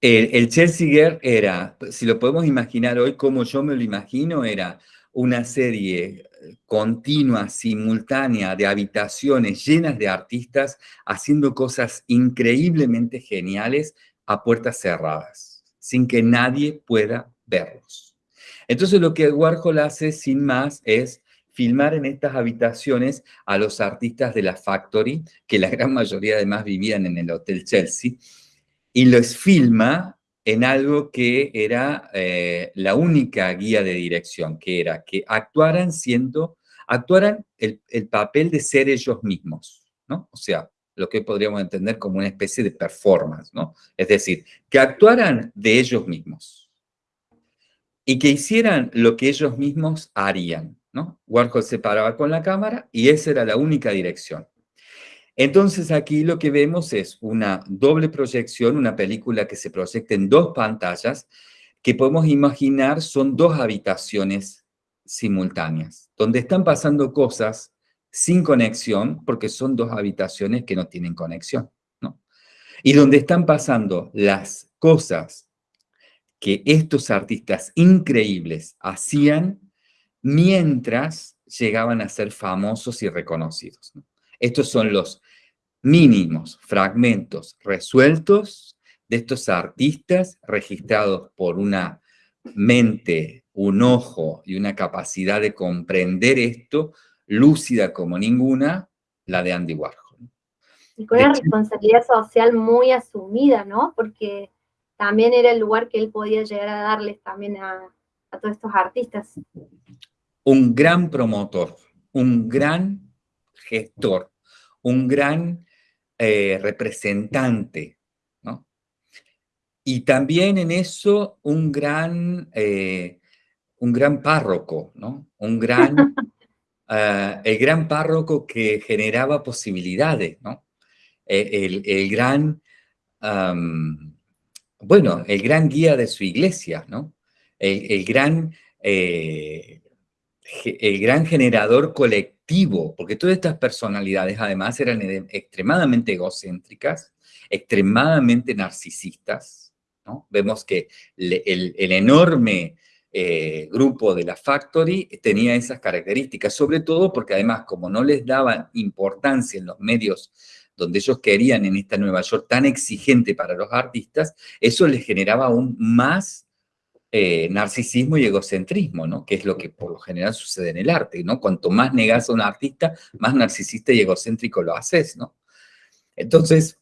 el, Chelsea Girl era, si lo podemos imaginar hoy como yo me lo imagino, era una serie continua, simultánea, de habitaciones llenas de artistas haciendo cosas increíblemente geniales a puertas cerradas, sin que nadie pueda verlos. Entonces lo que Warhol hace sin más es filmar en estas habitaciones a los artistas de la Factory, que la gran mayoría además vivían en el Hotel Chelsea, y los filma en algo que era eh, la única guía de dirección, que era que actuaran siendo, actuaran el, el, papel de ser ellos mismos, ¿no? O sea, lo que podríamos entender como una especie de performance, ¿no? Es decir, que actuaran de ellos mismos y que hicieran lo que ellos mismos harían, ¿no? Warhol se paraba con la cámara y esa era la única dirección. Entonces aquí lo que vemos es una doble proyección, una película que se proyecta en dos pantallas, que podemos imaginar son dos habitaciones simultáneas, donde están pasando cosas sin conexión, porque son dos habitaciones que no tienen conexión, ¿no? Y donde están pasando las cosas que estos artistas increíbles hacían mientras llegaban a ser famosos y reconocidos. Estos son los mínimos fragmentos resueltos de estos artistas registrados por una mente, un ojo y una capacidad de comprender esto, lúcida como ninguna, la de Andy Warhol. Y con una responsabilidad social muy asumida, ¿no? Porque también era el lugar que él podía llegar a darles también a, a todos estos artistas un gran promotor, un gran gestor, un gran eh, representante, ¿no? Y también en eso un gran, eh, un gran párroco, ¿no? Un gran, uh, el gran párroco que generaba posibilidades, ¿no? El, el gran, um, bueno, el gran guía de su iglesia, ¿no? El, gran... Eh, el gran generador colectivo, porque todas estas personalidades además eran extremadamente egocéntricas, extremadamente narcisistas. Vemos que el, enorme eh, grupo de la Factory tenía esas características, sobre todo porque además como no les daban importancia en los medios donde ellos querían en esta Nueva York tan exigente para los artistas, eso les generaba aún más eh, narcisismo y egocentrismo, ¿no? Que es lo que por lo general sucede en el arte, ¿no? Cuanto más negas a un artista, más narcisista y egocéntrico lo haces, ¿no? Entonces,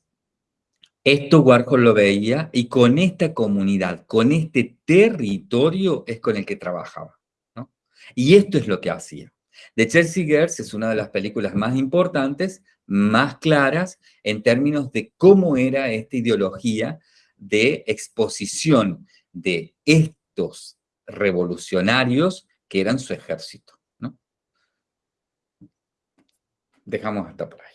esto Warhol lo veía y con esta comunidad, con este territorio es con el que trabajaba, ¿no? Y esto es lo que hacía. The Chelsea Girls es una de las películas más importantes, más claras, en términos de cómo era esta ideología de exposición de revolucionarios que eran su ejército. ¿no? Dejamos hasta por ahí.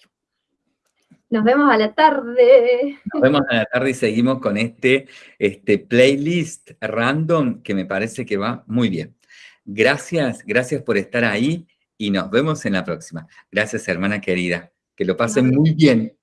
Nos vemos a la tarde. Nos vemos a la tarde y seguimos con este, este playlist random que me parece que va muy bien. Gracias, gracias por estar ahí y nos vemos en la próxima. Gracias, hermana querida. Que lo pasen muy bien.